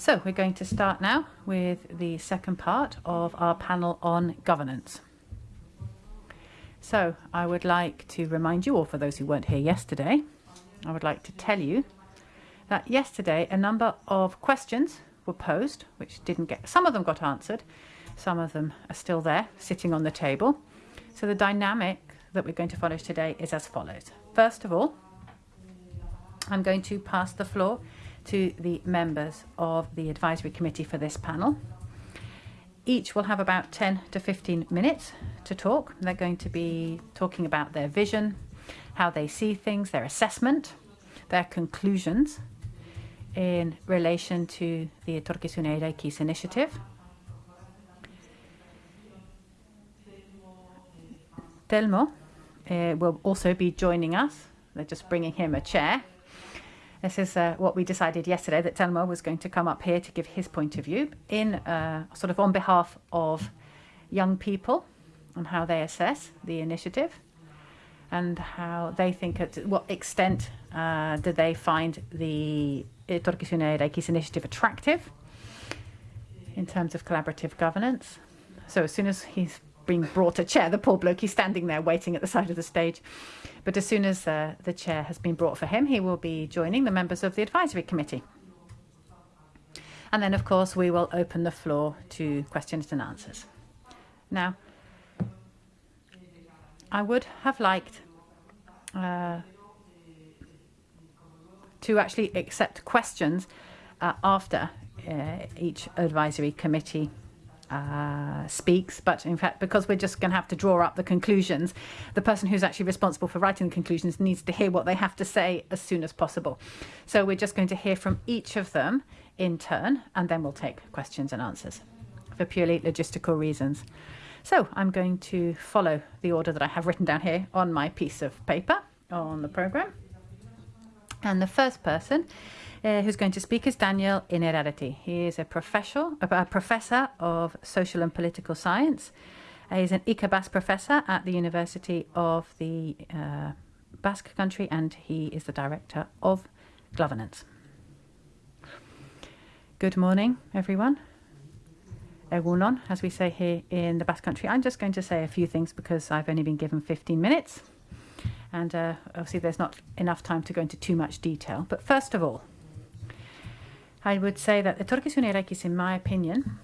So we're going to start now with the second part of our panel on governance. So I would like to remind you, or for those who weren't here yesterday, I would like to tell you that yesterday a number of questions were posed, which didn't get, some of them got answered, some of them are still there, sitting on the table. So the dynamic that we're going to follow today is as follows. First of all, I'm going to pass the floor to the members of the advisory committee for this panel. Each will have about 10 to 15 minutes to talk. They're going to be talking about their vision, how they see things, their assessment, their conclusions in relation to the Etorkizuna Eraikiz initiative. Telmo uh, will also be joining us. They're just bringing him a chair. This is uh, what we decided yesterday that Telmo was going to come up here to give his point of view in uh, sort of on behalf of young people on how they assess the initiative and how they think at what extent uh, do they find the Etorkizuna Eraikiz initiative attractive in terms of collaborative governance. So as soon as he's being brought a chair, the poor bloke, he's standing there waiting at the side of the stage. But as soon as uh, the chair has been brought for him, he will be joining the members of the advisory committee. And then, of course, we will open the floor to questions and answers. Now, I would have liked uh, to actually accept questions uh, after uh, each advisory committee uh, speaks, but in fact, because we're just going to have to draw up the conclusions, the person who's actually responsible for writing the conclusions needs to hear what they have to say as soon as possible. So we're just going to hear from each of them in turn, and then we'll take questions and answers for purely logistical reasons. So I'm going to follow the order that I have written down here on my piece of paper on the program. And the first person uh, who's going to speak is Daniel Innerarity. He is a professor, a professor of social and political science. Uh, he's an Ikerbasque professor at the University of the uh, Basque Country, and he is the director of Globernance. Good morning, everyone. Egunon, as we say here in the Basque Country. I'm just going to say a few things because I've only been given 15 minutes. And uh, obviously there's not enough time to go into too much detail. But first of all, I would say that the Etorkizuna Eraikiz, in my opinion,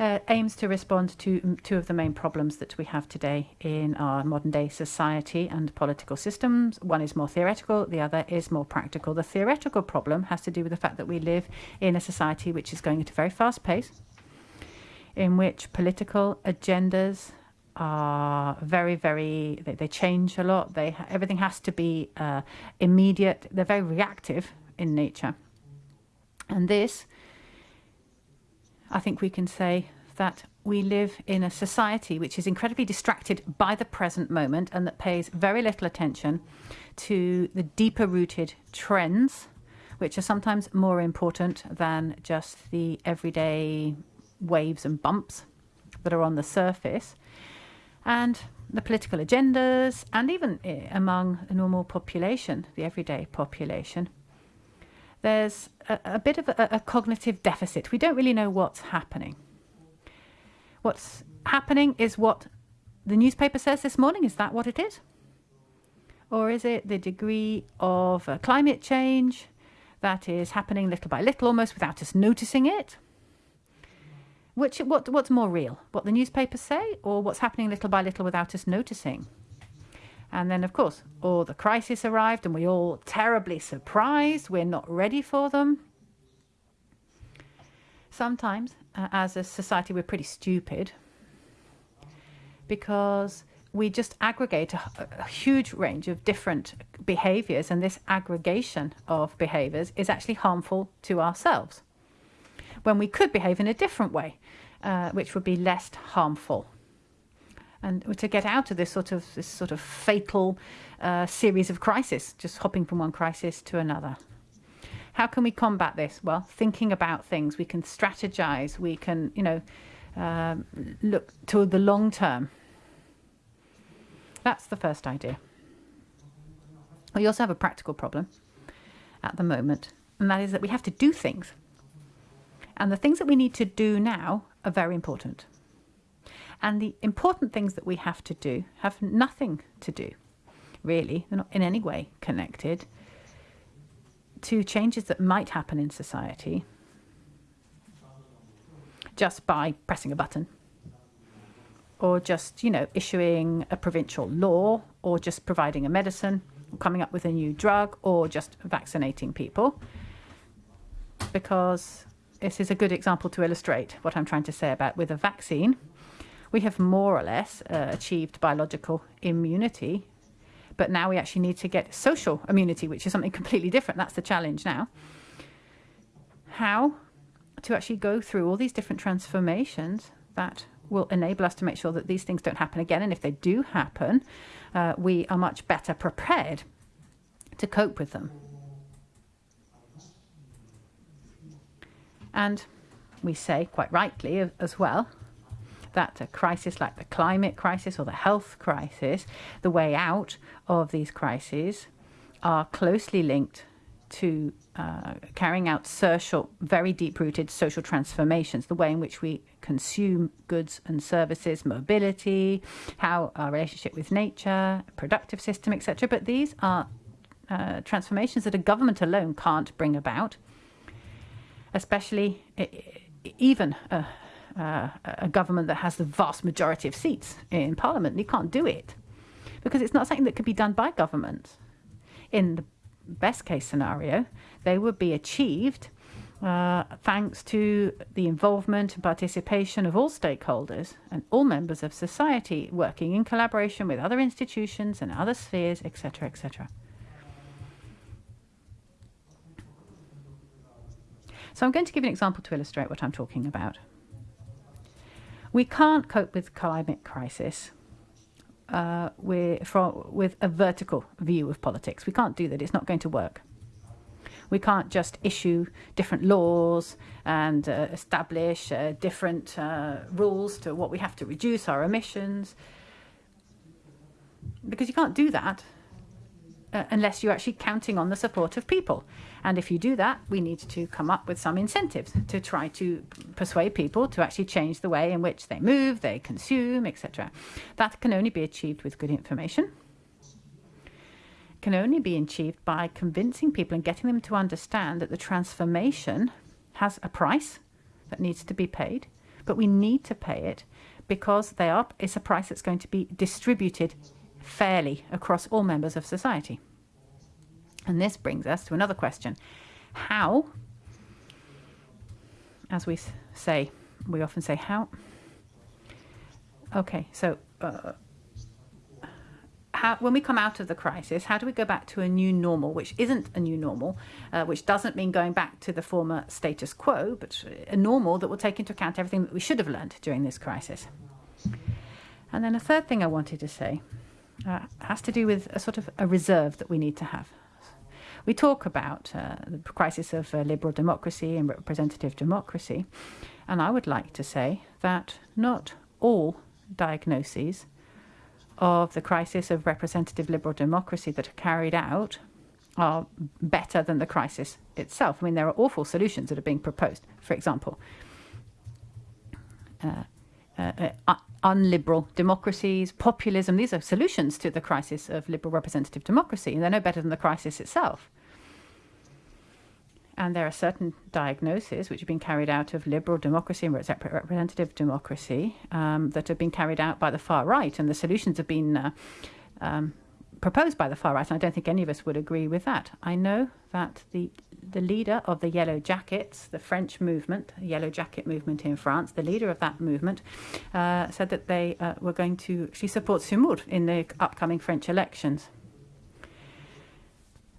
uh, aims to respond to two of the main problems that we have today in our modern day society and political systems. One is more theoretical, the other is more practical. The theoretical problem has to do with the fact that we live in a society which is going at a very fast pace, in which political agendas are very, very, they, they change a lot. They Everything has to be uh, immediate. They're very reactive in nature. And this, I think we can say that we live in a society which is incredibly distracted by the present moment and that pays very little attention to the deeper rooted trends, which are sometimes more important than just the everyday waves and bumps that are on the surface. And the political agendas, and even eh, among the normal population, the everyday population, there's a, a bit of a, a cognitive deficit. We don't really know what's happening. What's happening is what the newspaper says this morning. Is that what it is? Or is it the degree of uh, climate change that is happening little by little, almost without us noticing it? Which what what's more real? What the newspapers say, or what's happening little by little without us noticing? And then, of course, all the crisis arrived, and we all terribly surprised. We're not ready for them. Sometimes, uh, as a society, we're pretty stupid because we just aggregate a, a, huge range of different behaviors, and this aggregation of behaviors is actually harmful to ourselves when we could behave in a different way, uh, which would be less harmful and to get out of this sort of this sort of fatal uh, series of crisis, just hopping from one crisis to another. How can we combat this? Well, thinking about things. We can strategize. We can, you know, uh, look to the long term. That's the first idea. We also have a practical problem at the moment, and that is that we have to do things And the things that we need to do now are very important. And the important things that we have to do have nothing to do, really, they're not in any way connected to changes that might happen in society just by pressing a button or just, you know, issuing a provincial law or just providing a medicine, or coming up with a new drug or just vaccinating people. Because this is a good example to illustrate what I'm trying to say about with a vaccine. We have more or less uh, achieved biological immunity, but now we actually need to get social immunity, which is something completely different. That's the challenge now. How to actually go through all these different transformations that will enable us to make sure that these things don't happen again. And if they do happen, uh, we are much better prepared to cope with them. And we say, quite rightly as well, that a crisis like the climate crisis or the health crisis, the way out of these crises are closely linked to uh, carrying out social, very deep-rooted social transformations, the way in which we consume goods and services, mobility, how our relationship with nature, productive system, etc. But these are uh, transformations that a government alone can't bring about, especially even a, a government that has the vast majority of seats in parliament. You can't do it because it's not something that could be done by government. In the best case scenario, they would be achieved uh, thanks to the involvement and participation of all stakeholders and all members of society working in collaboration with other institutions and other spheres, etc., etc. So I'm going to give an example to illustrate what I'm talking about. We can't cope with climate crisis uh, with, from, with a vertical view of politics. We can't do that. It's not going to work. We can't just issue different laws and uh, establish uh, different uh, rules to what we have to reduce our emissions. Because you can't do that uh, unless you're actually counting on the support of people. And if you do that, we need to come up with some incentives to try to persuade people to actually change the way in which they move, they consume, etc. That can only be achieved with good information. Can only be achieved by convincing people and getting them to understand that the transformation has a price that needs to be paid, but we need to pay it because they are, it's a price that's going to be distributed fairly across all members of society. And this brings us to another question. How, as we say, we often say how. Okay, so uh, how, when we come out of the crisis, how do we go back to a new normal, which isn't a new normal, uh, which doesn't mean going back to the former status quo, but a normal that will take into account everything that we should have learned during this crisis? And then a third thing I wanted to say uh, has to do with a sort of a reserve that we need to have. We talk about uh, the crisis of uh, liberal democracy and representative democracy, and I would like to say that not all diagnoses of the crisis of representative liberal democracy that are carried out are better than the crisis itself. I mean, there are awful solutions that are being proposed. For example, uh, uh, uh unliberal democracies, populism. These are solutions to the crisis of liberal representative democracy, and they're no better than the crisis itself. And there are certain diagnoses which have been carried out of liberal democracy and representative democracy um, that have been carried out by the far right, and the solutions have been uh, um, proposed by the far right, and I don't think any of us would agree with that. I know that the the leader of the Yellow Jackets, the French movement, the Yellow Jacket movement in France, the leader of that movement, uh, said that they uh, were going to actually support Zemmour in the upcoming French elections.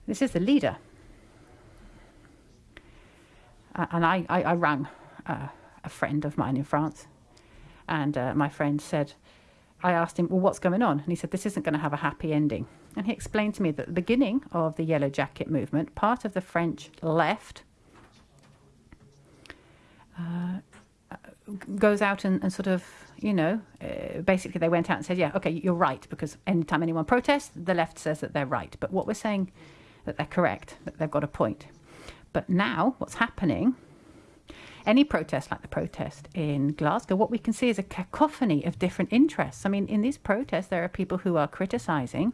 This is the leader. Uh, and I, I, I rang uh, a friend of mine in France, and uh, my friend said, I asked him, well, what's going on? And he said, this isn't going to have a happy ending. And he explained to me that at the beginning of the Yellow Jacket movement, part of the French left uh, goes out and, and, sort of, you know, uh, basically they went out and said, yeah, okay, you're right, because anytime anyone protests, the left says that they're right. But what we're saying that they're correct, that they've got a point. But now what's happening any protest like the protest in Glasgow, what we can see is a cacophony of different interests. I mean, in these protests, there are people who are criticising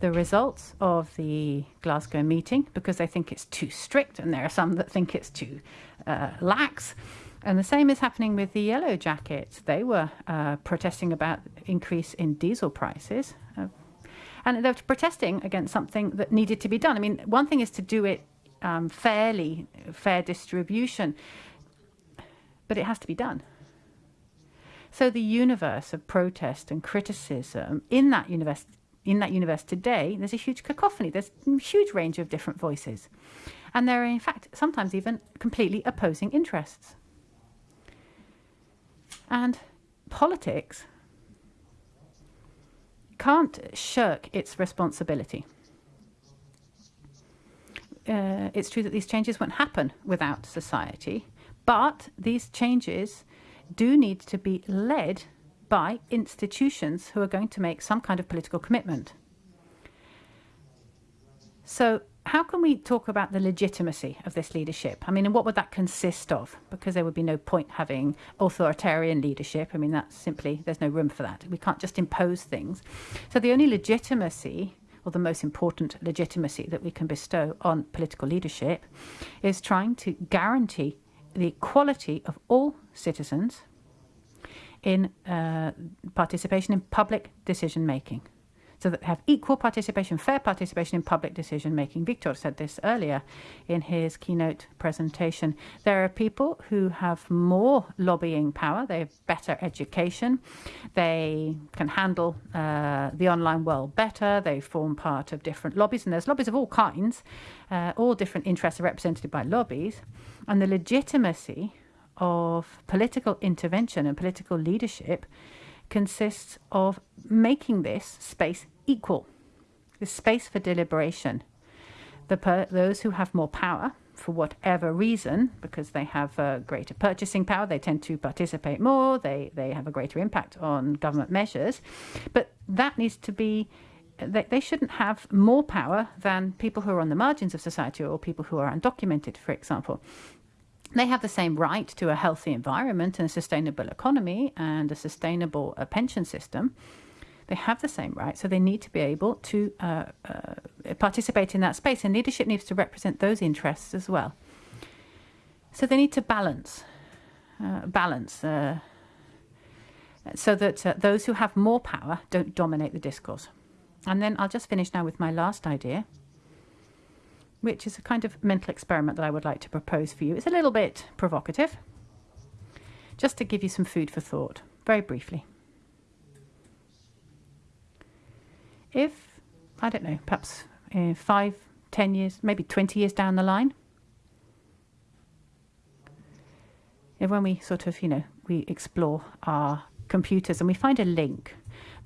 the results of the Glasgow meeting because they think it's too strict, and there are some that think it's too uh, lax. And the same is happening with the Yellow Jackets. They were uh, protesting about increase in diesel prices. Uh, and they were protesting against something that needed to be done. I mean, one thing is to do it um, fairly, fair distribution, but it has to be done. So the universe of protest and criticism in that universe, in that universe today, there's a huge cacophony. There's a huge range of different voices, and there are in fact sometimes even completely opposing interests. And politics can't shirk its responsibility. Uh, it's true that these changes won't happen without society, but these changes do need to be led by institutions who are going to make some kind of political commitment. So how can we talk about the legitimacy of this leadership? I mean, and what would that consist of? Because there would be no point having authoritarian leadership. I mean, that's simply, there's no room for that. We can't just impose things. So the only legitimacy, or the most important legitimacy that we can bestow on political leadership, is trying to guarantee the equality of all citizens in uh, participation in public decision making so that they have equal participation, fair participation in public decision making. Victor said this earlier in his keynote presentation. There are people who have more lobbying power, they have better education, they can handle uh, the online world better, they form part of different lobbies, and there's lobbies of all kinds, uh, all different interests are represented by lobbies, and the legitimacy of political intervention and political leadership consists of making this space equal, the space for deliberation. The those who have more power, for whatever reason, because they have a greater purchasing power, they tend to participate more, they, they have a greater impact on government measures. But that needs to be, they, they shouldn't have more power than people who are on the margins of society or people who are undocumented, for example. They have the same right to a healthy environment and a sustainable economy and a sustainable uh, pension system. They have the same right, so they need to be able to uh, uh, participate in that space, and leadership needs to represent those interests as well. So they need to balance, uh, balance, uh, so that uh, those who have more power don't dominate the discourse. And then I'll just finish now with my last idea which is a kind of mental experiment that I would like to propose for you. It's a little bit provocative, just to give you some food for thought, very briefly. If, I don't know, perhaps uh, five, ten years, maybe 20 years down the line, if when we sort of, you know, we explore our computers and we find a link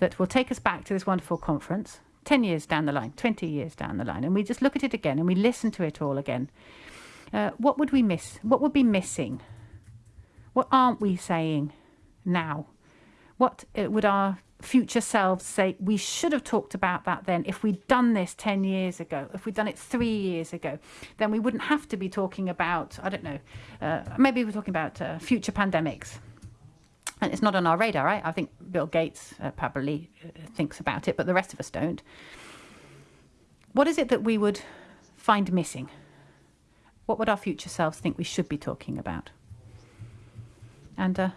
that will take us back to this wonderful conference 10 years down the line, 20 years down the line, and we just look at it again and we listen to it all again, uh, what would we miss? What would be missing? What aren't we saying now? What uh, would our future selves say? We should have talked about that then. If we'd done this 10 years ago, if we'd done it three years ago, then we wouldn't have to be talking about, I don't know, uh, maybe we're talking about uh, future pandemics and it's not on our radar, right? I think Bill Gates uh, probably uh, thinks about it, but the rest of us don't. What is it that we would find missing? What would our future selves think we should be talking about? And uh,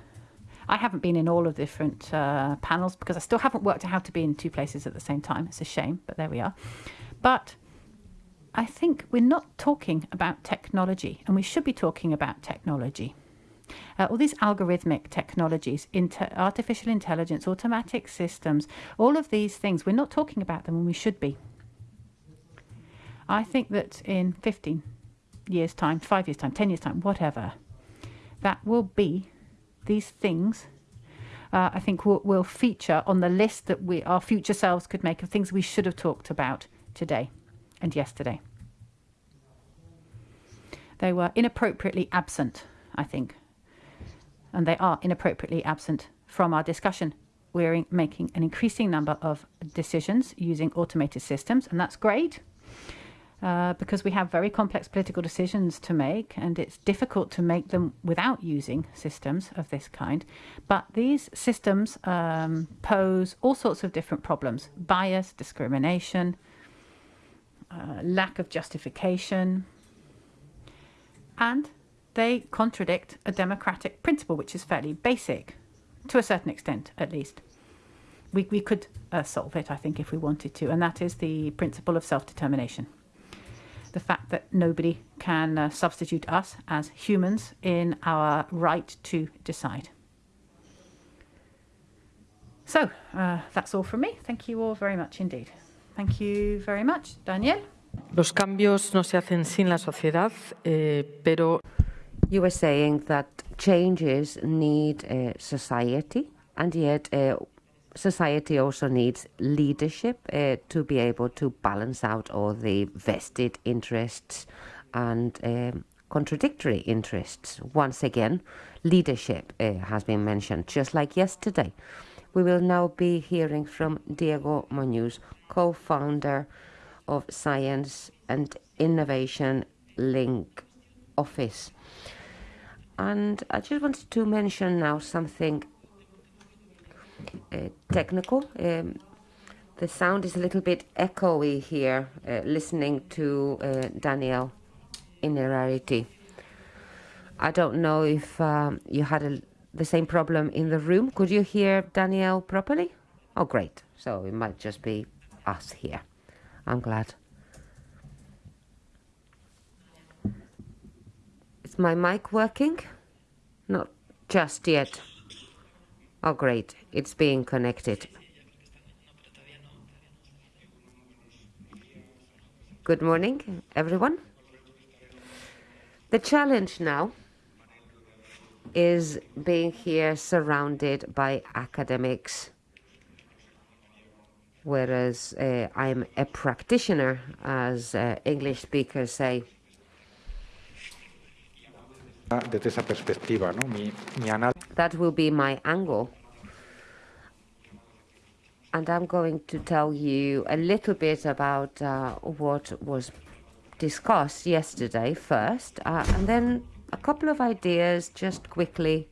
I haven't been in all of the different uh, panels because I still haven't worked out how to be in two places at the same time. It's a shame, but there we are. But I think we're not talking about technology, and we should be talking about technology. Uh, all these algorithmic technologies, inter- artificial intelligence, automatic systems, all of these things, we're not talking about them when we should be. I think that in 15 years' time, five years' time, 10 years' time, whatever, that will be these things. Uh, I think will, will feature on the list that we our future selves could make of things we should have talked about today and yesterday. They were inappropriately absent, I think, and they are inappropriately absent from our discussion. We're making an increasing number of decisions using automated systems, and that's great. uh, because we have very complex political decisions to make, and it's difficult to make them without using systems of this kind. But these systems um, pose all sorts of different problems bias, discrimination, uh, lack of justification, and they contradict a democratic principle, which is fairly basic, to a certain extent at least. We, we could uh, solve it, I think, if we wanted to, and that is the principle of self determination the fact that nobody can uh, substitute us as humans in our right to decide. So uh, that's all from me. Thank you all very much indeed. Thank you very much, Daniel. Los cambios no se hacen sin la sociedad, eh, pero. You were saying that changes need uh, society, and yet uh, society also needs leadership uh, to be able to balance out all the vested interests and um, contradictory interests. Once again, leadership uh, has been mentioned, just like yesterday. We will now be hearing from Diego Muñoz, co-founder of Science and Innovation Link Office. And I just wanted to mention now something uh, technical. Um, the sound is a little bit echoey here, uh, listening to uh, Daniel Innerarity. I don't know if um, you had a, the same problem in the room. Could you hear Daniel properly? Oh, great. So it might just be us here. I'm glad. My mic working? Not just yet. Oh, great. It's being connected. Good morning, everyone. The challenge now is being here surrounded by academics, whereas uh, I'm a practitioner, as uh, English speakers say. Desde esa perspectiva, ¿no? Mi, mi that will be my angle. And I'm going to tell you a little bit about uh, what was discussed yesterday first, uh, and then a couple of ideas just quickly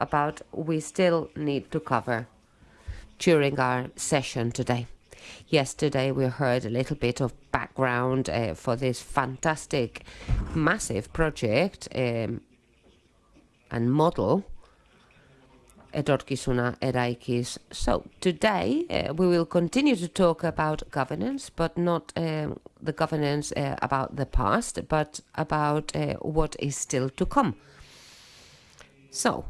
about we still need to cover during our session today. Yesterday, we heard a little bit of background uh, for this fantastic, massive project um, and model etorkizuna eraikiz. So today uh, we will continue to talk about governance, but not uh, the governance uh, about the past, but about uh, what is still to come. So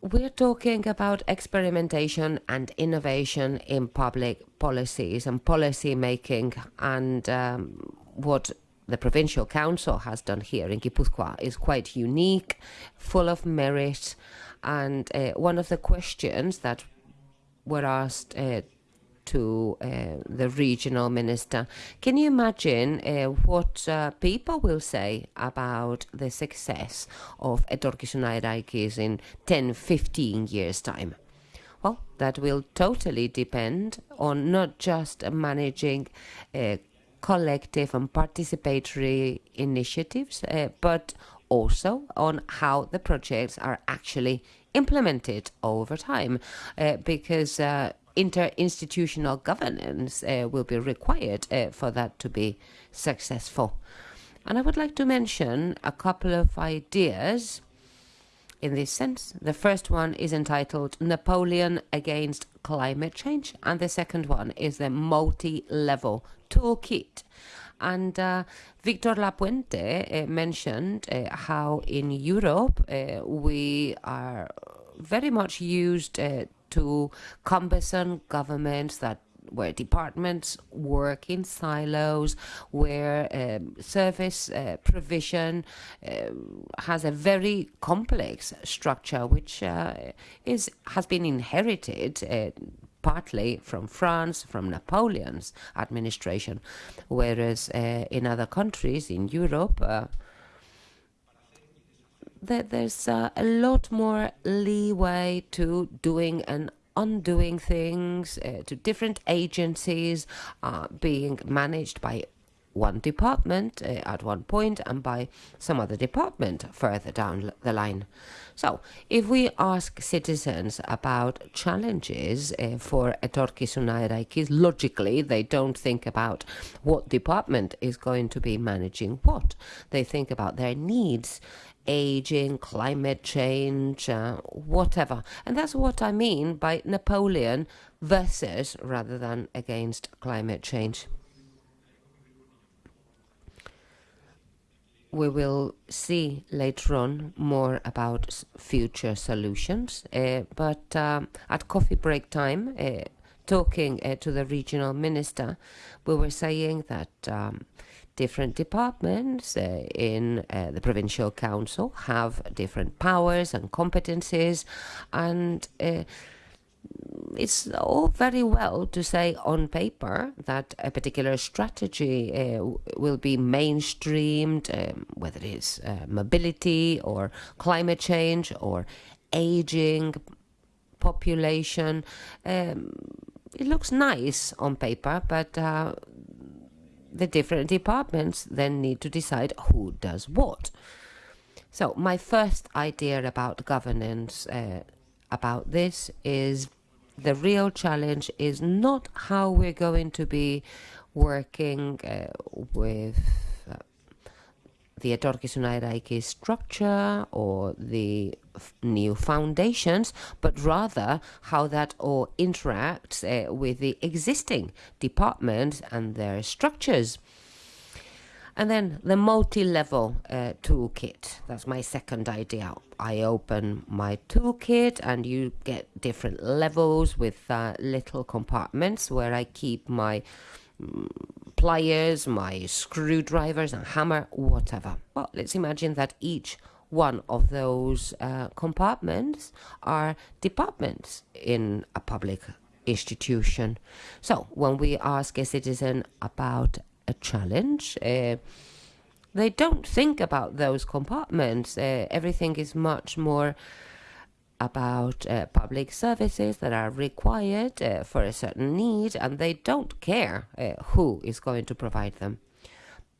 we're talking about experimentation and innovation in public policies and policy making and um, what the provincial council has done here in Guipúzcoa is quite unique, full of merit, and uh, one of the questions that were asked uh, to uh, the regional minister. Can you imagine uh, what uh, people will say about the success of Etorkizuna Eraikiz in 10, 15 years' time? Well, that will totally depend on not just managing uh, collective and participatory initiatives, uh, but also on how the projects are actually implemented over time, uh, because uh, interinstitutional governance uh, will be required uh, for that to be successful. And I would like to mention a couple of ideas in this sense. The first one is entitled Napoleon Against Climate Change, and the second one is the multi level toolkit. And uh, Victor Lapuente uh, mentioned uh, how in Europe uh, we are very much used uh, to cumbersome governments that where departments work in silos, where um, service uh, provision uh, has a very complex structure, which uh, is has been inherited uh, partly from France, from Napoleon's administration, whereas uh, in other countries in Europe, uh, there's uh, a lot more leeway to doing an on doing things uh, to different agencies uh, being managed by one department uh, at one point and by some other department further down the line. So, if we ask citizens about challenges uh, for etorkizuna logically they don't think about what department is going to be managing what. They think about their needs, aging, climate change, uh, whatever. And that's what I mean by Napoleon versus rather than against climate change. we will see later on more about future solutions. Uh, but um, at coffee break time, uh, talking uh, to the regional minister, we were saying that um, different departments uh, in uh, the provincial council have different powers and competencies, and uh, it's all very well to say on paper that a particular strategy uh, will be mainstreamed, um, whether it's uh, mobility or climate change or aging population. Um, it looks nice on paper, but uh, the different departments then need to decide who does what. So, my first idea about governance uh, about this is the real challenge is not how we're going to be working uh, with the Etorkizuna Eraiki structure or the new foundations, but rather how that all interacts uh, with the existing departments and their structures. And then the multi-level uh, toolkit. That's my second idea. I open my toolkit and you get different levels with uh, little compartments where I keep my mm, pliers, my screwdrivers and hammer, whatever. Well, let's imagine that each one of those uh, compartments are departments in a public institution. So when we ask a citizen about a challenge. Uh, they don't think about those compartments. Uh, everything is much more about uh, public services that are required uh, for a certain need, and they don't care uh, who is going to provide them.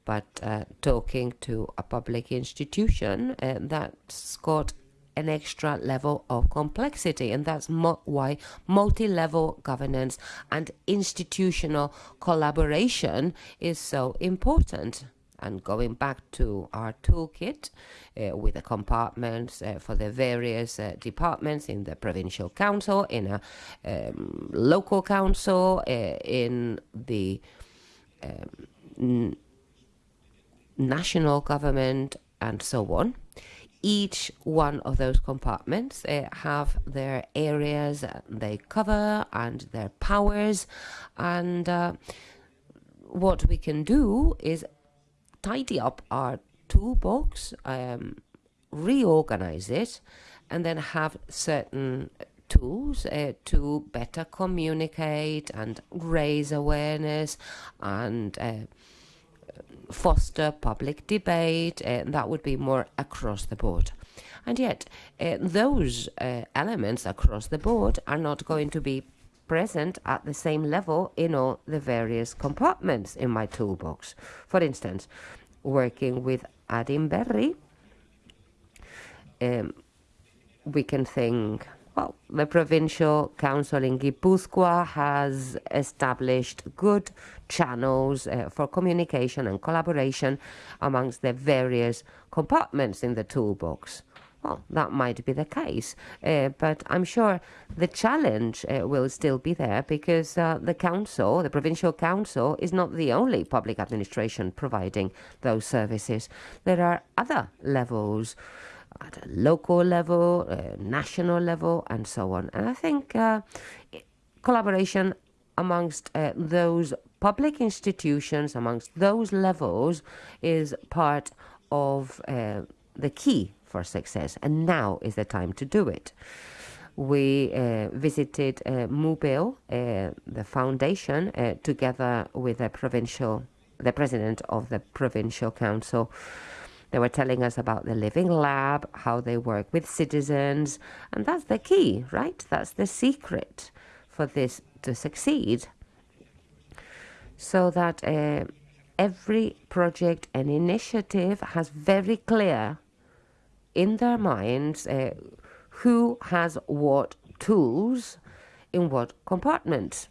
But uh, talking to a public institution, that's got an extra level of complexity, and that's mo- why multi level governance and institutional collaboration is so important. And going back to our toolkit uh, with the compartments uh, for the various uh, departments in the provincial council, in a um, local council, uh, in the um, national government, and so on. Each one of those compartments uh, have their areas they cover and their powers. And uh, what we can do is tidy up our toolbox um, reorganize it and then have certain tools uh, to better communicate and raise awareness and uh, foster public debate, uh, that would be more across the board. And yet, uh, those uh, elements across the board are not going to be present at the same level in all the various compartments in my toolbox. For instance, working with Adinberri, um, we can think well, the provincial council in Guipúzcoa has established good channels uh, for communication and collaboration amongst the various compartments in the toolbox. Well, that might be the case, uh, but I'm sure the challenge uh, will still be there because uh, the council, the provincial council, is not the only public administration providing those services. There are other levels at a local level, uh, national level, and so on. And I think uh, collaboration amongst uh, those public institutions, amongst those levels, is part of the key for success. And now is the time to do it. We uh, visited uh, Mubeo, the foundation, together with the provincial, the president of the provincial council They were telling us about the Living Lab, how they work with citizens, and that's the key, right? That's the secret for this to succeed. So that uh, every project and initiative has very clear in their minds uh, who has what tools in what compartments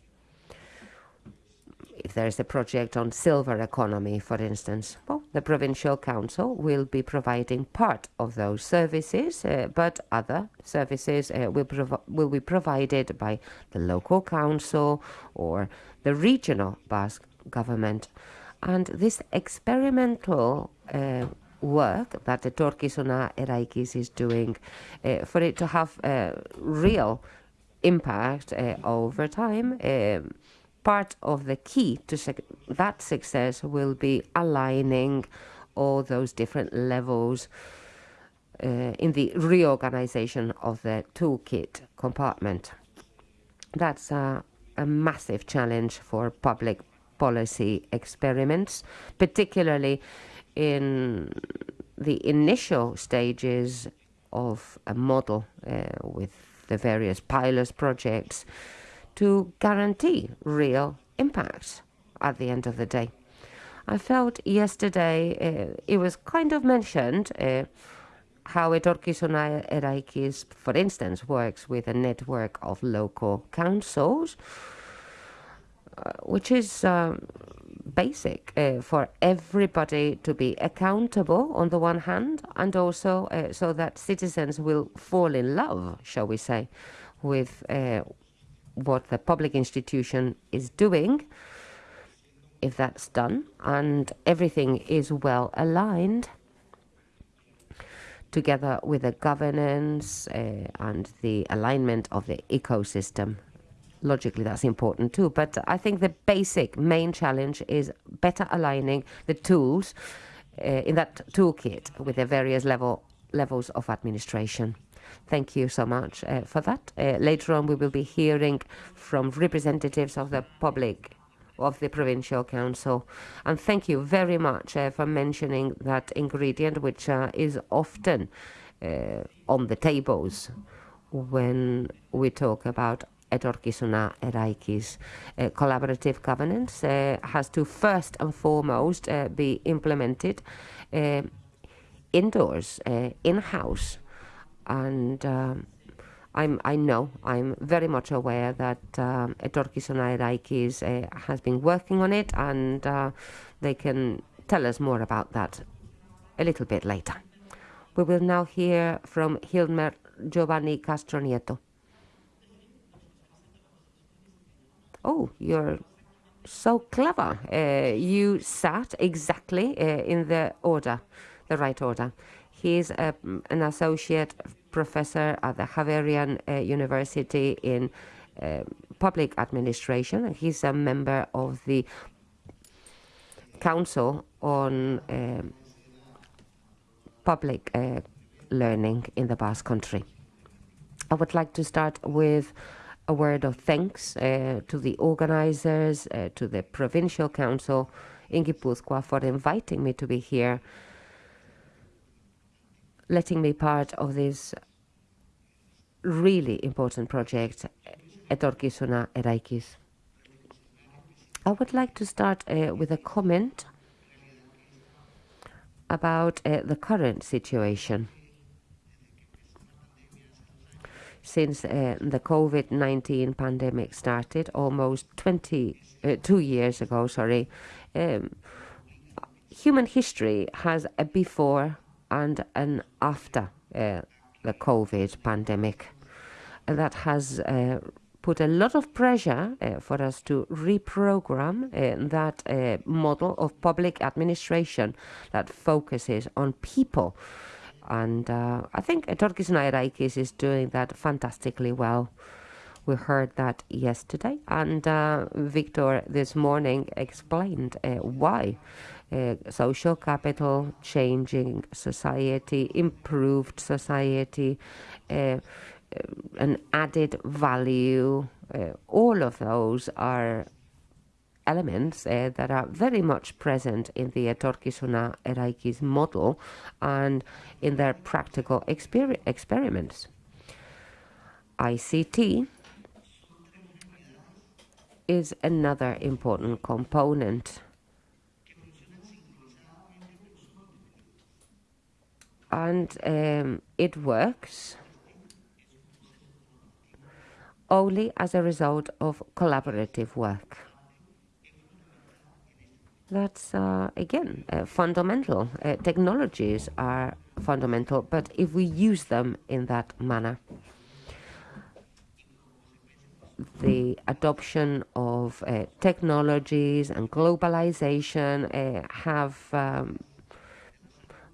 if there is a project on silver economy, for instance, well, the provincial council will be providing part of those services, uh, but other services uh, will, will be provided by the local council or the regional Basque government. And this experimental uh, work that the Etorkizuna Eraikiz is doing, uh, for it to have a real impact uh, over time, um, part of the key to that success will be aligning all those different levels uh, in the reorganization of the toolkit compartment. That's a, a massive challenge for public policy experiments, particularly in the initial stages of a model uh, with the various pilot projects to guarantee real impact at the end of the day. I felt yesterday uh, it was kind of mentioned uh, how Etorkizuna Eraikiz, for instance, works with a network of local councils, uh, which is um, basic uh, for everybody to be accountable on the one hand, and also uh, so that citizens will fall in love, shall we say, with uh, what the public institution is doing, if that's done, and everything is well aligned, together with the governance uh, and the alignment of the ecosystem. Logically, that's important too. But I think the basic main challenge is better aligning the tools uh, in that toolkit with the various level levels of administration. Thank you so much uh, for that. Uh, later on, we will be hearing from representatives of the public of the provincial council. And thank you very much uh, for mentioning that ingredient, which uh, is often uh, on the tables when we talk about Etorkizuna Eraikiz. Uh, collaborative governance uh, has to first and foremost uh, be implemented indoors, in-house, and um, I'm, I know, I'm very much aware that um, Etorkizuna Eraikiz uh, has been working on it and uh, they can tell us more about that a little bit later. We will now hear from Hilmer Giovanni Castronieto. Oh, you're so clever. Uh, you sat exactly uh, in the order, the right order. He's a, an associate professor at the Javeriana uh, University in uh, public administration. He's a member of the Council on uh, Public uh, Learning in the Basque Country. I would like to start with a word of thanks uh, to the organizers, uh, to the Provincial Council in Guipúzcoa for inviting me to be here letting me part of this really important project, Etorkizuna Eraikiz. I would like to start uh, with a comment about uh, the current situation. Since uh, the COVID-19 pandemic started almost 20, uh, two years ago, sorry, um, human history has a before and an after uh, the COVID pandemic. And that has uh, put a lot of pressure uh, for us to reprogram uh, that model of public administration that focuses on people. And uh, I think Etorkizuna Eraikiz is doing that fantastically well. We heard that yesterday, and Victor this morning explained why uh, social capital, changing society, improved society, uh, uh, an added value. Uh, all of those are elements uh, that are very much present in the Etorkizuna Eraikiz model and in their practical exper- experiments. ICT is another important component. And um, it works only as a result of collaborative work. That's, uh, again, uh, fundamental. Uh, technologies are fundamental, but if we use them in that manner, the adoption of uh, technologies and globalization uh, have um,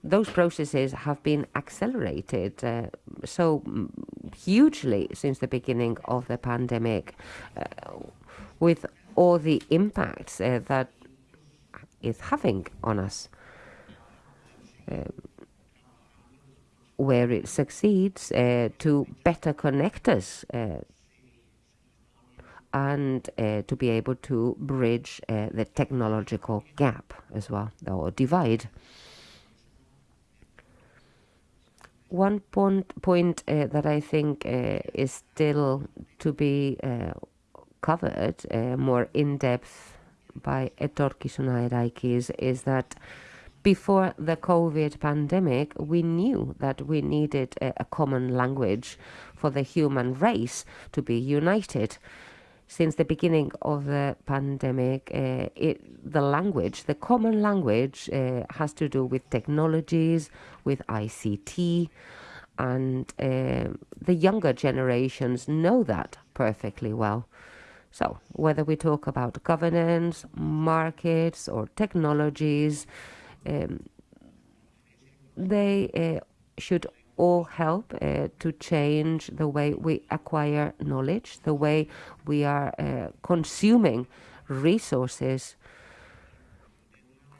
those processes have been accelerated uh, so hugely since the beginning of the pandemic, with all the impacts that is having on us. Um, where it succeeds uh, to better connect us uh, and uh, to be able to bridge uh, the technological gap as well, or divide. One point, point uh, that I think uh, is still to be covered more in depth by Etorkizuna Eraikiz is that before the COVID pandemic, we knew that we needed a, a common language for the human race to be united since the beginning of the pandemic, uh, it, the language, the common language, uh, has to do with technologies, with ICT, and uh, the younger generations know that perfectly well. So, whether we talk about governance, markets, or technologies, um, they uh, should all help uh, to change the way we acquire knowledge, the way we are uh, consuming resources,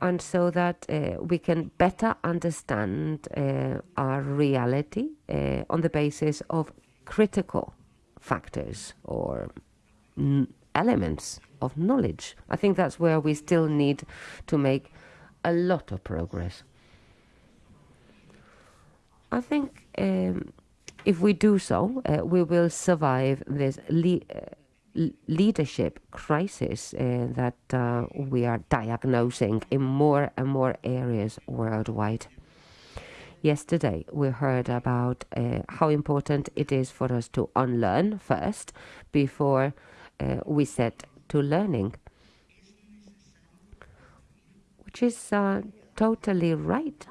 and so that uh, we can better understand uh, our reality uh, on the basis of critical factors or elements of knowledge. I think that's where we still need to make a lot of progress. I think um, if we do so, uh, we will survive this le- uh, leadership crisis uh, that uh, we are diagnosing in more and more areas worldwide. Yesterday, we heard about uh, how important it is for us to unlearn first before we set to learning, which is totally right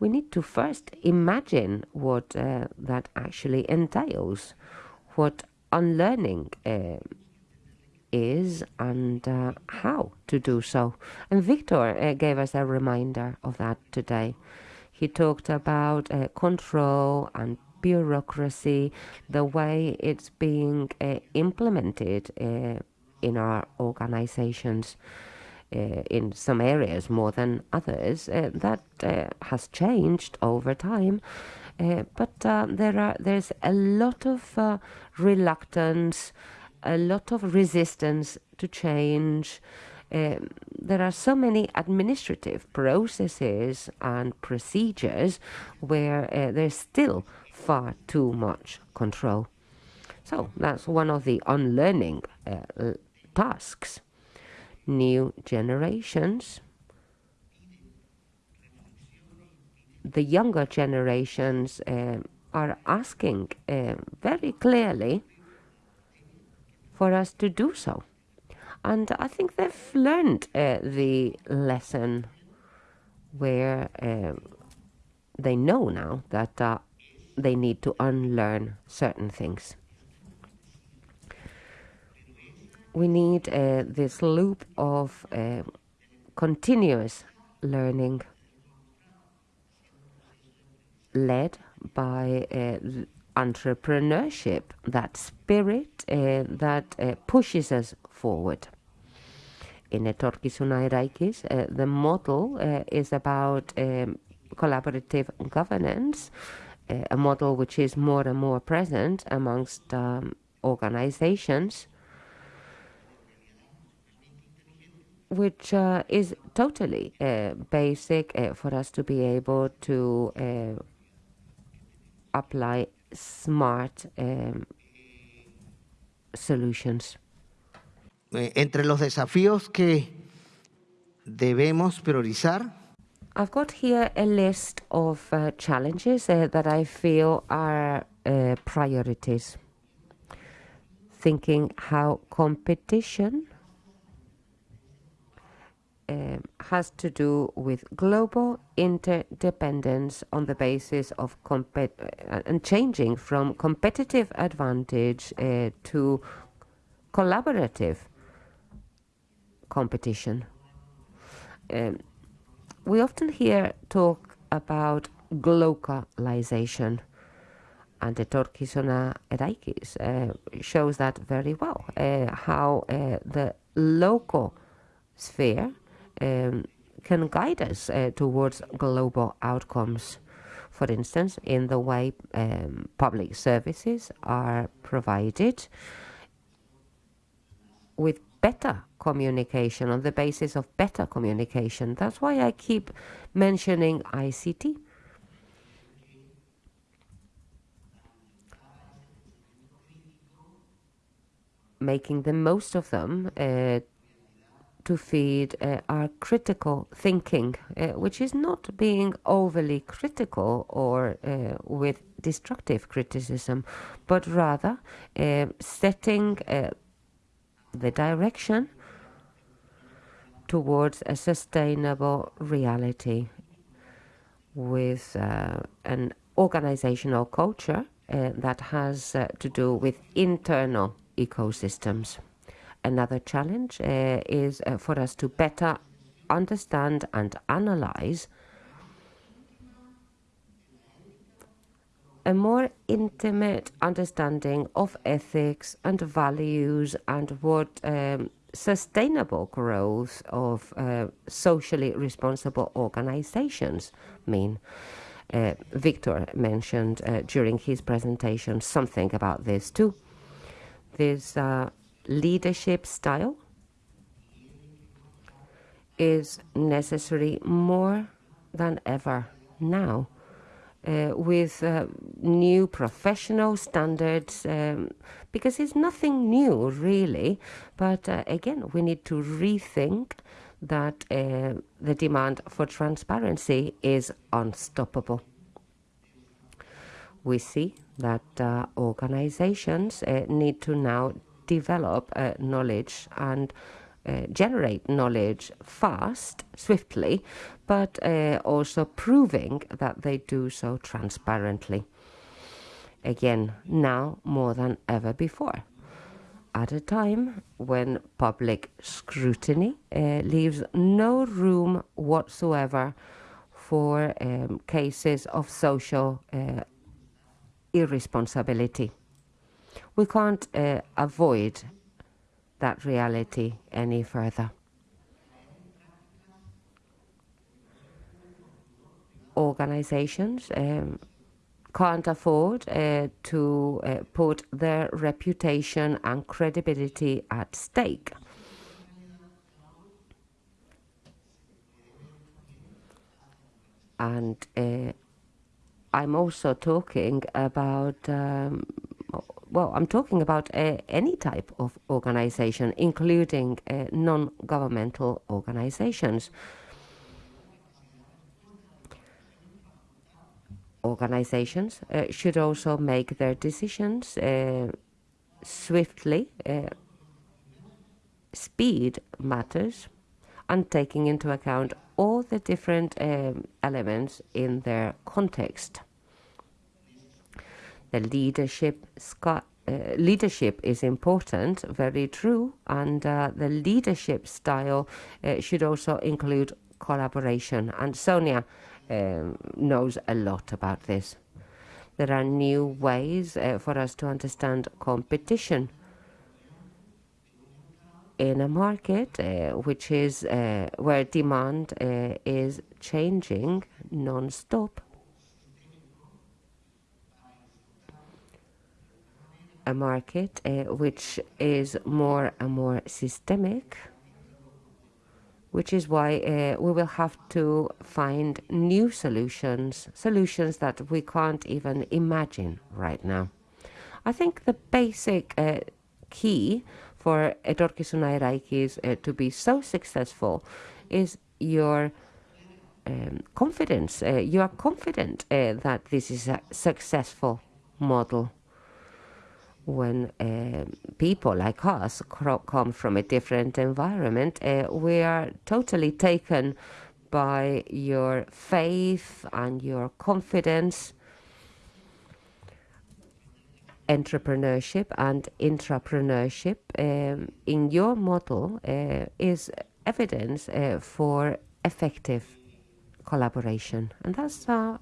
we need to first imagine what uh, that actually entails, what unlearning uh, is, and uh, how to do so. And Victor uh, gave us a reminder of that today. He talked about uh, control and bureaucracy, the way it's being uh, implemented in our organizations uh, in some areas more than others. Uh, that uh, has changed over time. but there are there's a lot of reluctance, a lot of resistance to change. Um, there are so many administrative processes and procedures where uh, there's still far too much control. So that's one of the unlearning uh, tasks new generations. The younger generations uh, are asking uh, very clearly for us to do so. And I think they've learned uh, the lesson where uh, they know now that uh, they need to unlearn certain things we need uh, this loop of uh, continuous learning led by uh, entrepreneurship, that spirit uh, that uh, pushes us forward. In Etorkizuna Eraikiz, uh, the model is about um, collaborative governance, a model which is more and more present amongst um, organizations which uh, is totally uh, basic uh, for us to be able to uh, apply smart um, solutions. Eh, entre los desafíos que debemos priorizar, I've got here a list of uh, challenges uh, that I feel are uh, priorities. Thinking how competition um, has to do with global interdependence on the basis of compet- uh, and changing from competitive advantage uh, to collaborative competition. Um, we often hear talk about globalization, and the Etorkizuna Eraikiz uh, shows that very well. Uh, how uh, the local sphere um, can guide us uh, towards global outcomes. For instance, in the way um, public services are provided with better communication on the basis of better communication. That's why I keep mentioning ICT. Making the most of them uh, to feed uh, our critical thinking, uh, which is not being overly critical or uh, with destructive criticism, but rather uh, setting uh, the direction towards a sustainable reality with uh, an organizational culture uh, that has uh, to do with internal ecosystems. Another challenge uh, is uh, for us to better understand and analyze a more intimate understanding of ethics and values and what um, sustainable growth of uh, socially responsible organizations mean. Uh, Victor mentioned uh, during his presentation something about this too. This uh, leadership style is necessary more than ever now. Uh, with uh, new professional standards um, because it's nothing new really. But uh, again we need to rethink that uh, the demand for transparency is unstoppable. We see that uh, organizations uh, need to now develop knowledge and uh, generate knowledge fast, swiftly, but uh, also proving that they do so transparently. Again, now more than ever before. At a time when public scrutiny uh, leaves no room whatsoever for um, cases of social uh, irresponsibility. We can't uh, avoid that reality any further. Organizations um, can't afford uh, to uh, put their reputation and credibility at stake. And uh, I'm also talking about um, well, I'm talking about uh, any type of organization, including uh, non governmental organizations. Organizations uh, should also make their decisions uh, swiftly. Uh, speed matters, and taking into account all the different um, elements in their context the leadership uh, leadership is important, very true, and uh, the leadership style uh, should also include collaboration. And Sonia um, knows a lot about this. There are new ways uh, for us to understand competition in a market uh, which is uh, where demand is changing non-stop a market uh, which is more and more systemic which is why uh, we will have to find new solutions, solutions that we can't even imagine right now. I think the basic uh, key for Etorkizuna Eraikiz uh, to be so successful is your um, confidence. You are confident that this is a successful model when uh, people like us come from a different environment, uh, we are totally taken by your faith and your confidence. Entrepreneurship and intrapreneurship um, in your model uh, is evidence uh, for effective collaboration, and that's a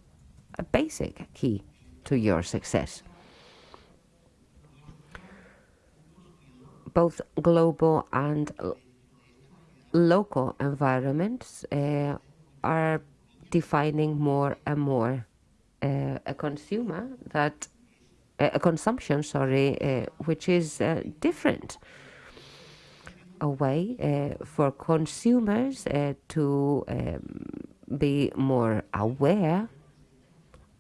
basic key to your success. Both global and local environments uh, are defining more and more uh, a consumer that uh, a consumption sorry uh, which is uh, different. A way uh, for consumers to um, be more aware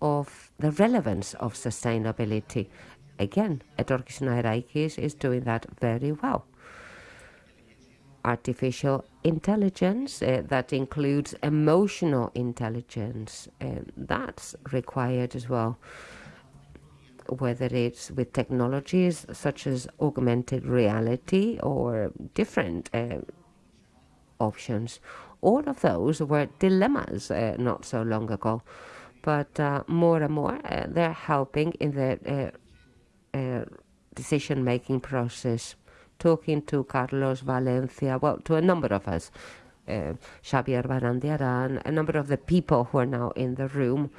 of the relevance of sustainability Again, Etorkizuna Eraikiz is doing that very well. Artificial intelligence uh, that includes emotional intelligence, uh, that's required as well. Whether it's with technologies such as augmented reality or different uh, options. All of those were dilemmas uh, not so long ago, but uh, more and more uh, they're helping in the uh, decision making process, talking to Carlos Valencia, well, to a number of us, uh, Xabier Barandiaran, a number of the people who are now in the room.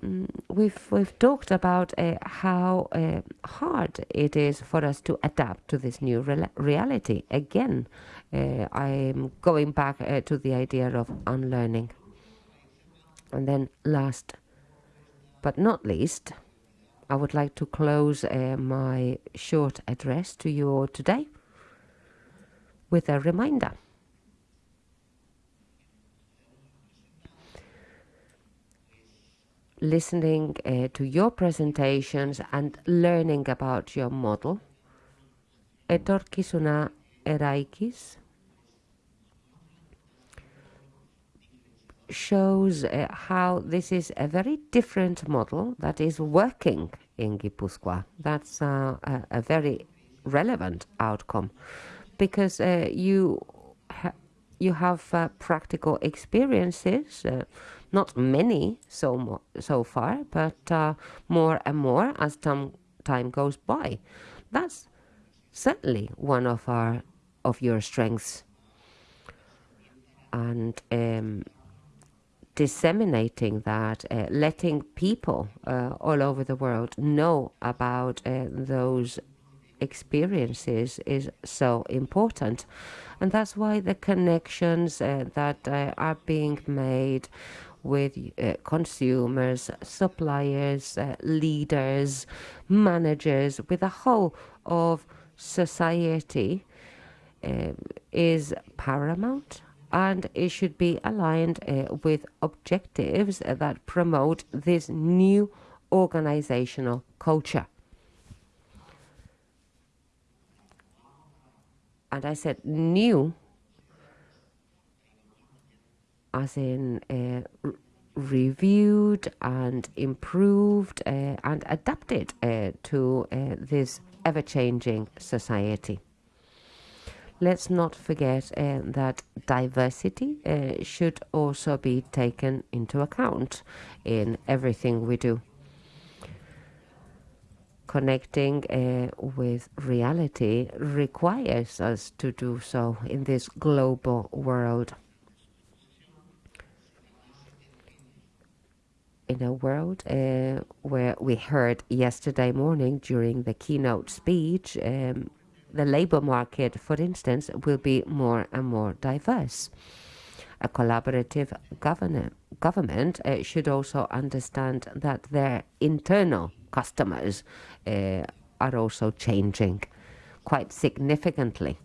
Mm, we've we've talked about uh, how uh, hard it is for us to adapt to this new re- reality. Again, uh, I'm going back uh, to the idea of unlearning. And then, last but not least, I would like to close uh, my short address to you all today with a reminder. Listening uh, to your presentations and learning about your model, Etorkizuna Eraikiz shows uh, how this is a very different model that is working in Gipuzkoa. That's uh, a, a, very relevant outcome because uh, you ha you have uh, practical experiences, uh, not many so so far, but more and more as time time goes by. That's certainly one of our of your strengths and. Um, disseminating that, uh, letting people uh, all over the world know about uh, those experiences is so important. And that's why the connections uh, that uh, are being made with uh, consumers, suppliers, leaders, managers, with the whole of society is paramount and it should be aligned uh, with objectives that promote this new organizational culture. And I said new, as in uh, reviewed and improved uh, and adapted uh, to uh, this ever changing society let's not forget uh, that diversity uh, should also be taken into account in everything we do. Connecting uh, with reality requires us to do so in this global world. in a world uh, where we heard yesterday morning during the keynote speech um, the labor market, for instance, will be more and more diverse. A collaborative government uh, should also understand that their internal customers uh, are also changing quite significantly.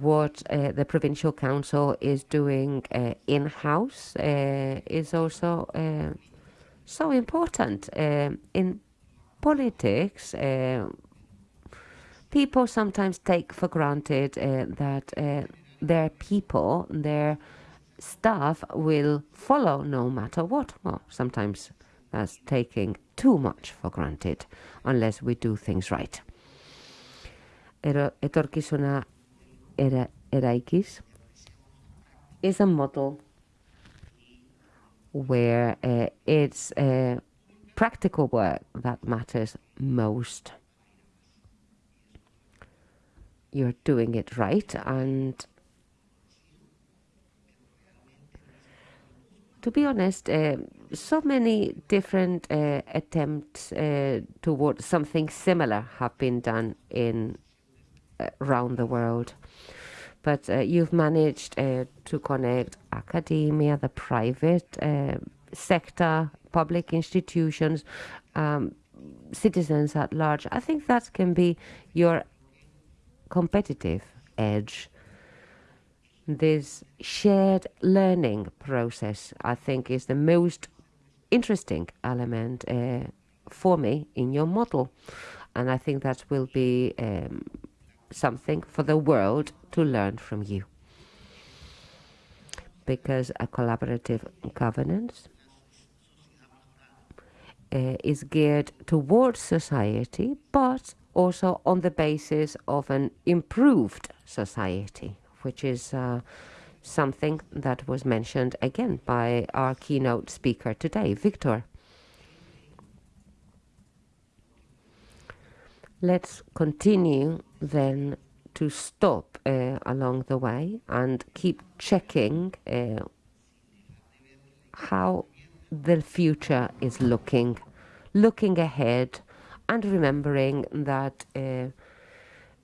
what uh, the provincial council is doing uh, in house uh, is also uh, so important. In politics, uh, people sometimes take for granted that their people, their staff will follow no matter what. Well, sometimes that's taking too much for granted unless we do things right. Etorkizuna era, eraikiz is a model where uh, it's uh, practical work that matters most. You're doing it right and to be honest, uh, so many different uh, attempts uh, towards something similar have been done in uh, around the world. But uh, you've managed uh, to connect academia, the private sector, public institutions, um, citizens at large. I think that can be your competitive edge this shared learning process, I think, is the most interesting element uh, for me in your model. And I think that will be um, something for the world to learn from you. Because a collaborative governance uh, is geared towards society, but also on the basis of an improved society which is uh, something that was mentioned again by our keynote speaker today, Victor. Let's continue then to stop uh, along the way and keep checking uh, how the future is looking, looking ahead and remembering that uh,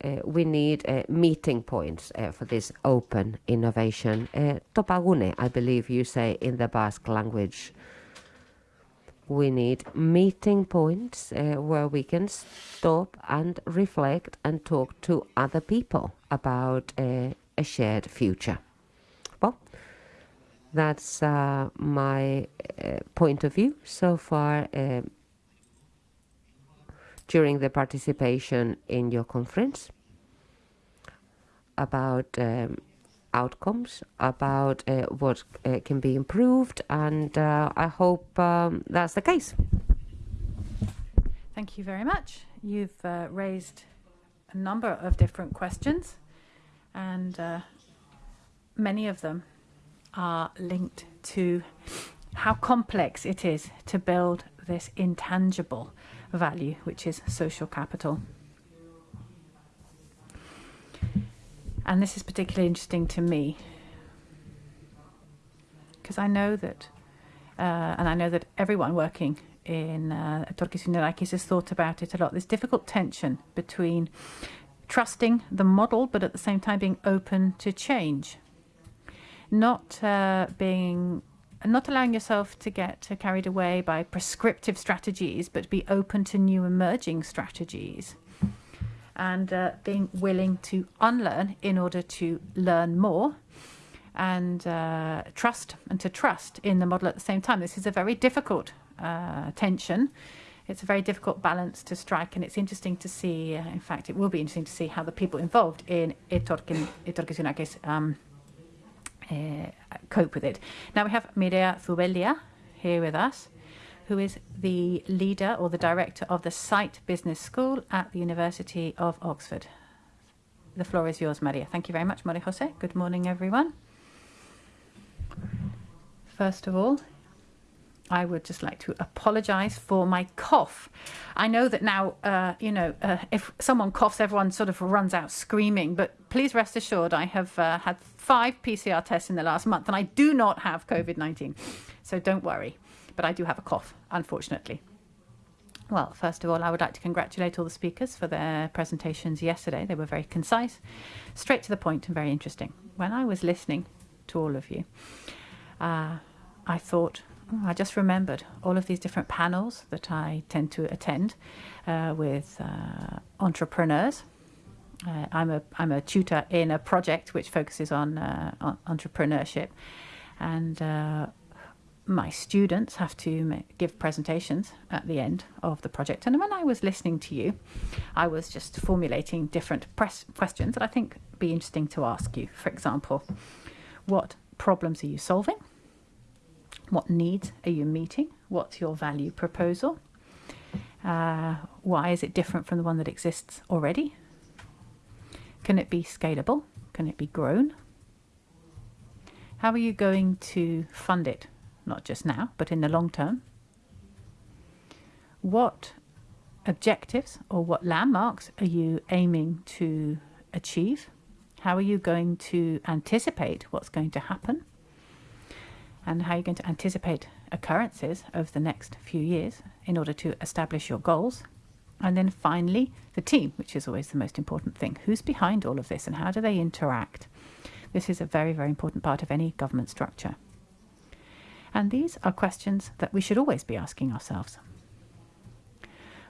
uh, we need uh, meeting points uh, for this open innovation. Topagune, I believe you say in the Basque language. We need meeting points where we can stop and reflect and talk to other people about a shared future. That's uh, my uh, point of view so far uh, during the participation in your conference about um, outcomes, about uh, what uh, can be improved, and uh, I hope um, that's the case. Thank you very much. You've raised a number of different questions, and many of them are linked to how complex it is to build this intangible value, which is social capital. And this is particularly interesting to me because I know that, uh, and I know that everyone working in uh, Etorkizun has thought about it a lot. This difficult tension between trusting the model, but at the same time being open to change, not uh, being not allowing yourself to get carried away by prescriptive strategies, but be open to new emerging strategies and uh, being willing to unlearn in order to learn more and uh, trust and to trust in the model at the same time. This is a very difficult uh, tension. It's a very difficult balance to strike, and it's interesting to see. Uh, in fact, it will be interesting to see how the people involved in Etorkin, Etorkizunakis um, uh, cope with it. Now we have Mireia Zubeldía here with us who is the leader or the director of the Saïd Business School at the University of Oxford. The floor is yours, Maria. Thank you very much, Maria Jose. Good morning, everyone. First of all, I would just like to apologize for my cough. I know that now, uh, you know, uh, if someone coughs, everyone sort of runs out screaming. But please rest assured, I have uh, had five PCR tests in the last month and I do not have COVID 19. So don't worry but I do have a cough, unfortunately. Well, first of all, I would like to congratulate all the speakers for their presentations yesterday. They were very concise, straight to the point, and very interesting. When I was listening to all of you, uh, I thought, I just remembered all of these different panels that I tend to attend uh, with uh, entrepreneurs uh, I'm a I'm a tutor in a project which focuses on, uh, on entrepreneurship, and uh, my students have to ma- give presentations at the end of the project. And when I was listening to you, I was just formulating different press questions that I think be interesting to ask you. For example, what problems are you solving? What needs are you meeting? What's your value proposal? Uh, why is it different from the one that exists already? Can it be scalable? Can it be grown? How are you going to fund it? Not just now, but in the long term. What objectives or what landmarks are you aiming to achieve? How are you going to anticipate what's going to happen? And how you're you going to anticipate occurrences over the next few years in order to establish your goals? And then finally, the team, which is always the most important thing. Who's behind all of this and how do they interact? This is a very, very important part of any government structure. And these are questions that we should always be asking ourselves.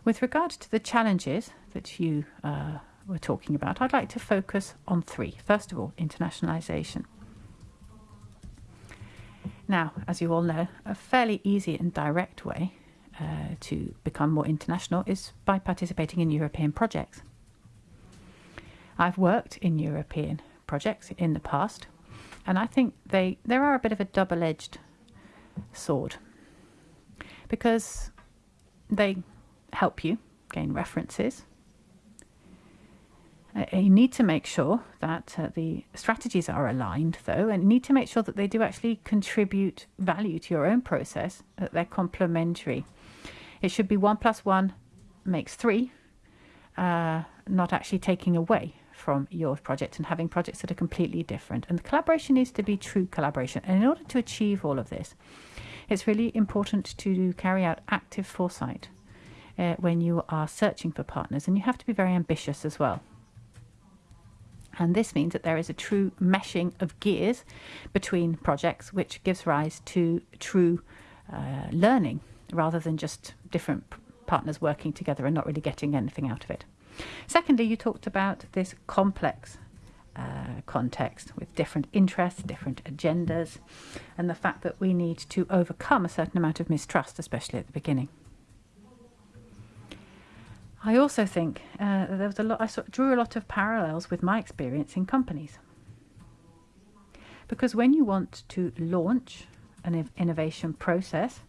With regard to the challenges that you uh, were talking about, I'd like to focus on three. First of all, internationalization. Now, as you all know, a fairly easy and direct way uh, to become more international is by participating in European projects. I've worked in European projects in the past, and I think they there are a bit of a double-edged sword because they help you gain references. Uh, you need to make sure that uh, the strategies are aligned, though, and you need to make sure that they do actually contribute value to your own process, that they're complementary. It should be one plus one makes three, uh, not actually taking away from your project and having projects that are completely different. And the collaboration needs to be true collaboration. And in order to achieve all of this, it's really important to carry out active foresight uh, when you are searching for partners, and you have to be very ambitious as well. And this means that there is a true meshing of gears between projects, which gives rise to true uh, learning rather than just different partners working together and not really getting anything out of it. Secondly, you talked about this complex uh, context with different interests, different agendas, and the fact that we need to overcome a certain amount of mistrust, especially at the beginning. I also think uh, there was a lot. I sort of drew a lot of parallels with my experience in companies, because when you want to launch an innovation process,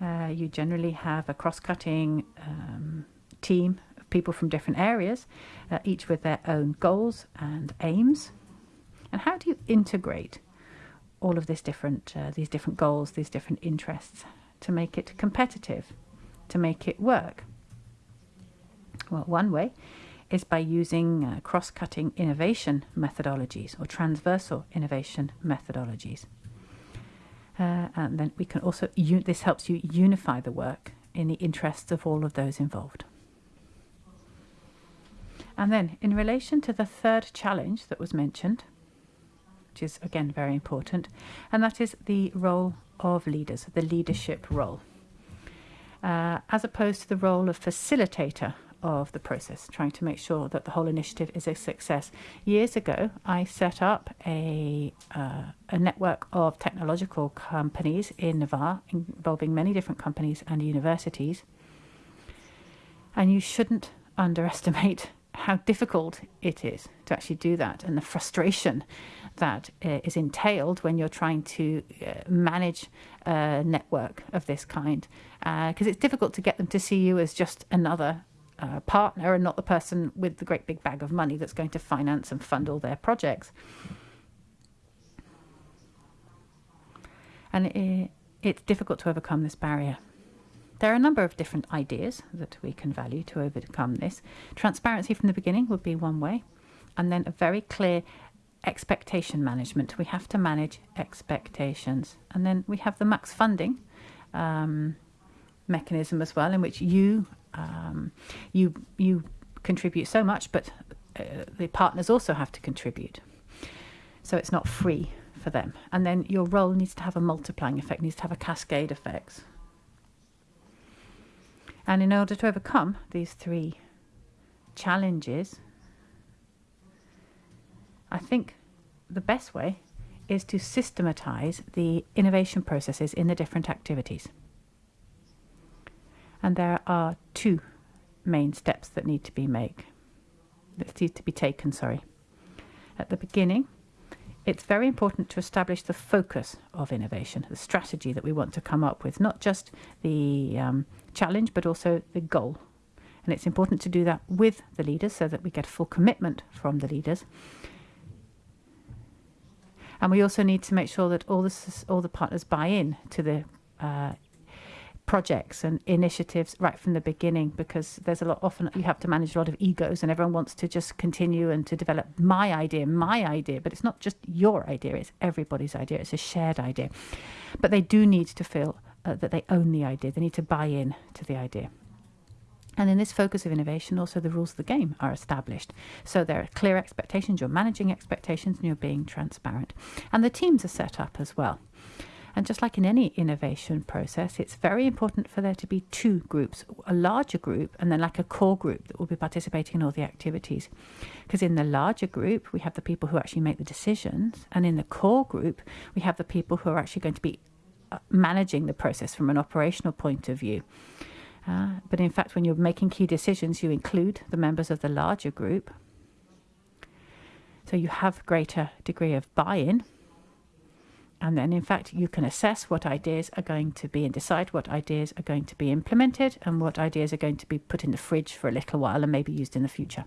uh, you generally have a cross-cutting um, team of people from different areas, uh, each with their own goals and aims. And how do you integrate all of this different, uh, these different goals, these different interests, to make it competitive, to make it work? Well, one way is by using uh, cross cutting innovation methodologies or transversal innovation methodologies. Uh, and then we can also, this helps you unify the work in the interests of all of those involved. And then, in relation to the third challenge that was mentioned, which is again very important, and that is the role of leaders, the leadership role, uh, as opposed to the role of facilitator of the process, trying to make sure that the whole initiative is a success. Years ago, I set up a, uh, a network of technological companies in Navarre, involving many different companies and universities. And you shouldn't underestimate how difficult it is to actually do that and the frustration that uh, is entailed when you're trying to uh, manage a network of this kind because uh, it's difficult to get them to see you as just another uh, partner and not the person with the great big bag of money that's going to finance and fund all their projects. And it, it's difficult to overcome this barrier. There are a number of different ideas that we can value to overcome this. Transparency from the beginning would be one way, and then a very clear expectation management. We have to manage expectations. And then we have the match funding um, mechanism as well, in which you um, you you contribute so much, but uh, the partners also have to contribute. So it's not free for them. And then your role needs to have a multiplying effect, needs to have a cascade effect. And in order to overcome these three challenges, I think the best way is to systematize the innovation processes in the different activities. And there are two main steps that need to be made, that need to be taken, sorry. At the beginning, it's very important to establish the focus of innovation, the strategy that we want to come up with, not just the um, challenge, but also the goal. And it's important to do that with the leaders so that we get full commitment from the leaders. And we also need to make sure that all the, all the partners buy in to the uh, projects and initiatives right from the beginning because there's a lot often you have to manage a lot of egos and everyone wants to just continue and to develop my idea my idea but it's not just your idea it's everybody's idea it's a shared idea but they do need to feel uh, that they own the idea they need to buy in to the idea and in this focus of innovation, also the rules of the game are established. So there are clear expectations, you're managing expectations, and you're being transparent. And the teams are set up as well. And just like in any innovation process, it's very important for there to be two groups a larger group and then like a core group that will be participating in all the activities. Because in the larger group, we have the people who actually make the decisions, and in the core group, we have the people who are actually going to be uh, managing the process from an operational point of view. Uh, but in fact, when you're making key decisions, you include the members of the larger group. So you have greater degree of buy-in and then, in fact, you can assess what ideas are going to be and decide what ideas are going to be implemented and what ideas are going to be put in the fridge for a little while and maybe used in the future.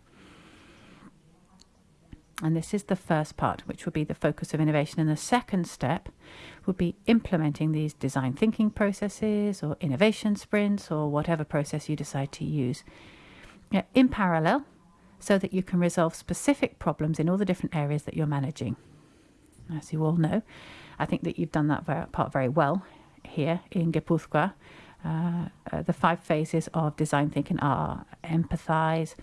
And this is the first part, which will be the focus of innovation. And the second step would be implementing these design thinking processes or innovation sprints or whatever process you decide to use in parallel so that you can resolve specific problems in all the different areas that you're managing. As you all know, I think that you've done that part very well here in Gipuzkoa. Uh, uh, the five phases of design thinking are empathize,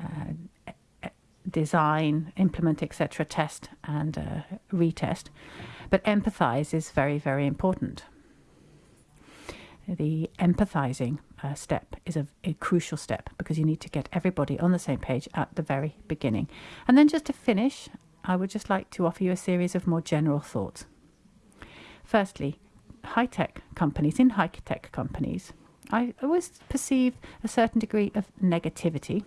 uh, design, implement, etc., test, and uh, retest. But empathize is very, very important. The empathizing uh, step is a, a, crucial step because you need to get everybody on the same page at the very beginning. And then just to finish, I would just like to offer you a series of more general thoughts. Firstly, high tech companies, in high tech companies, I always perceive a certain degree of negativity,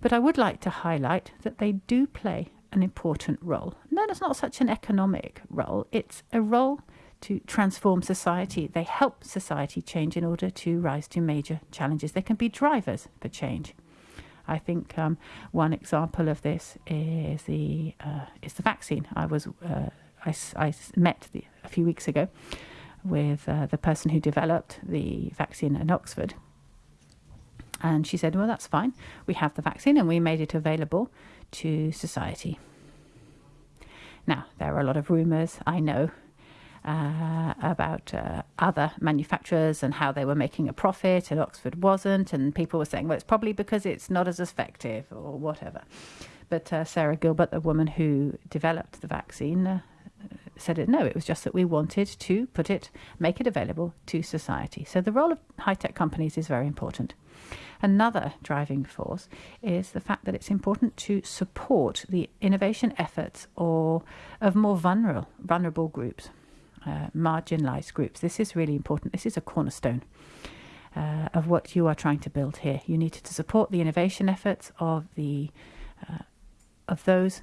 but I would like to highlight that they do play an important role. No, it's not such an economic role, it's a role to transform society. They help society change in order to rise to major challenges. They can be drivers for change. I think um, one example of this is the uh, is the vaccine. I was uh, I, I, met the, a few weeks ago with uh, the person who developed the vaccine in Oxford. And she said, Well, that's fine. We have the vaccine and we made it available to society. Now, there are a lot of rumours, I know, uh, about uh, other manufacturers and how they were making a profit and Oxford wasn't. And people were saying, well, it's probably because it's not as effective or whatever. But uh, Sarah Gilbert, the woman who developed the vaccine, uh, said it no, it was just that we wanted to put it, make it available to society. So the role of high tech companies is very important. Another driving force is the fact that it's important to support the innovation efforts or of more vulnerable vulnerable groups uh, marginalized groups. This is really important. This is a cornerstone uh, of what you are trying to build here. You need to support the innovation efforts of the uh, of those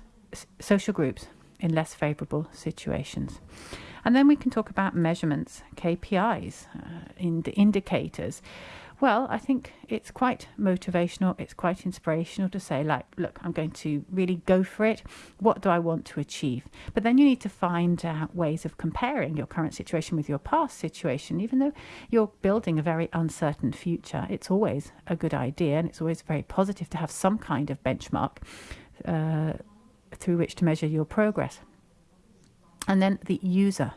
social groups in less favorable situations. And then we can talk about measurements, KPIs, uh, in the indicators. Well, I think it's quite motivational, it's quite inspirational to say, like, look, I'm going to really go for it. What do I want to achieve? But then you need to find out ways of comparing your current situation with your past situation. Even though you're building a very uncertain future, it's always a good idea and it's always very positive to have some kind of benchmark uh, through which to measure your progress. And then the user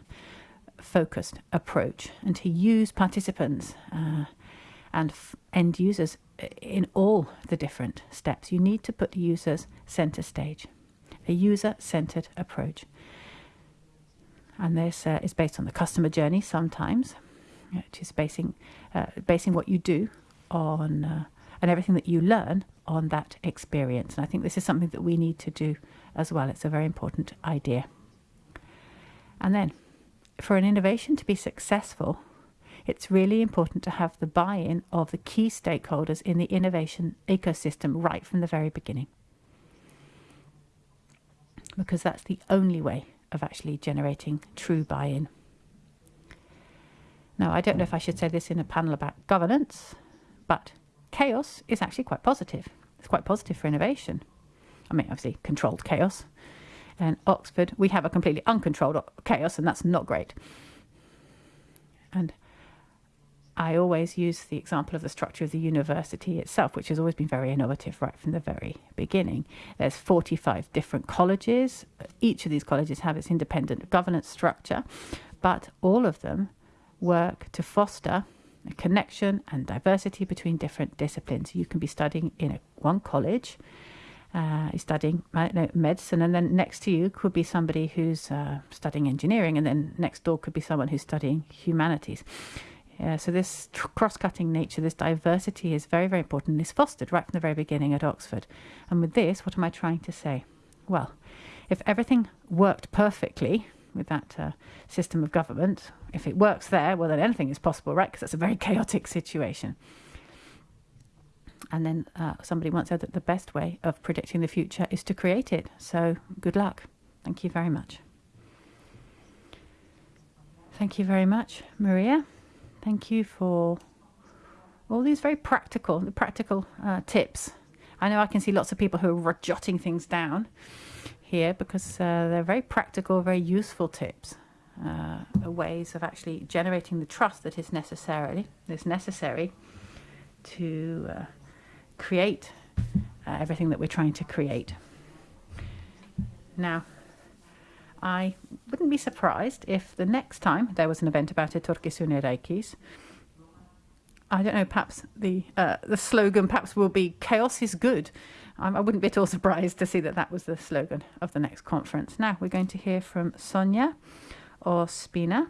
focused approach and to use participants. Uh, and end users in all the different steps. You need to put the users center stage, a user centered approach. And this uh, is based on the customer journey sometimes, which is basing, uh, basing what you do on uh, and everything that you learn on that experience. And I think this is something that we need to do as well. It's a very important idea. And then, for an innovation to be successful, it's really important to have the buy in of the key stakeholders in the innovation ecosystem right from the very beginning. Because that's the only way of actually generating true buy in. Now, I don't know if I should say this in a panel about governance, but chaos is actually quite positive. It's quite positive for innovation. I mean, obviously, controlled chaos. And Oxford, we have a completely uncontrolled chaos, and that's not great. And I always use the example of the structure of the university itself, which has always been very innovative right from the very beginning. There's 45 different colleges. Each of these colleges have its independent governance structure, but all of them work to foster a connection and diversity between different disciplines. You can be studying in a, one college, uh, studying medicine, and then next to you could be somebody who's uh, studying engineering, and then next door could be someone who's studying humanities. Yeah, so this cross-cutting nature, this diversity is very, very important and is fostered right from the very beginning at Oxford. And with this, what am I trying to say? Well, if everything worked perfectly with that uh, system of government, if it works there, well, then anything is possible, right? Because that's a very chaotic situation. And then uh, somebody once said that the best way of predicting the future is to create it. So good luck. Thank you very much. Thank you very much, Maria. Thank you for all these very practical, practical uh, tips. I know I can see lots of people who are jotting things down here because uh, they're very practical, very useful tips, uh, ways of actually generating the trust that is necessarily is necessary to uh, create uh, everything that we're trying to create. Now, I wouldn't be surprised if the next time there was an event about Etorkizuna Eraikiz, I don't know, perhaps the uh, the slogan perhaps will be chaos is good. I wouldn't be at all surprised to see that that was the slogan of the next conference. Now we're going to hear from Sonia Ospina.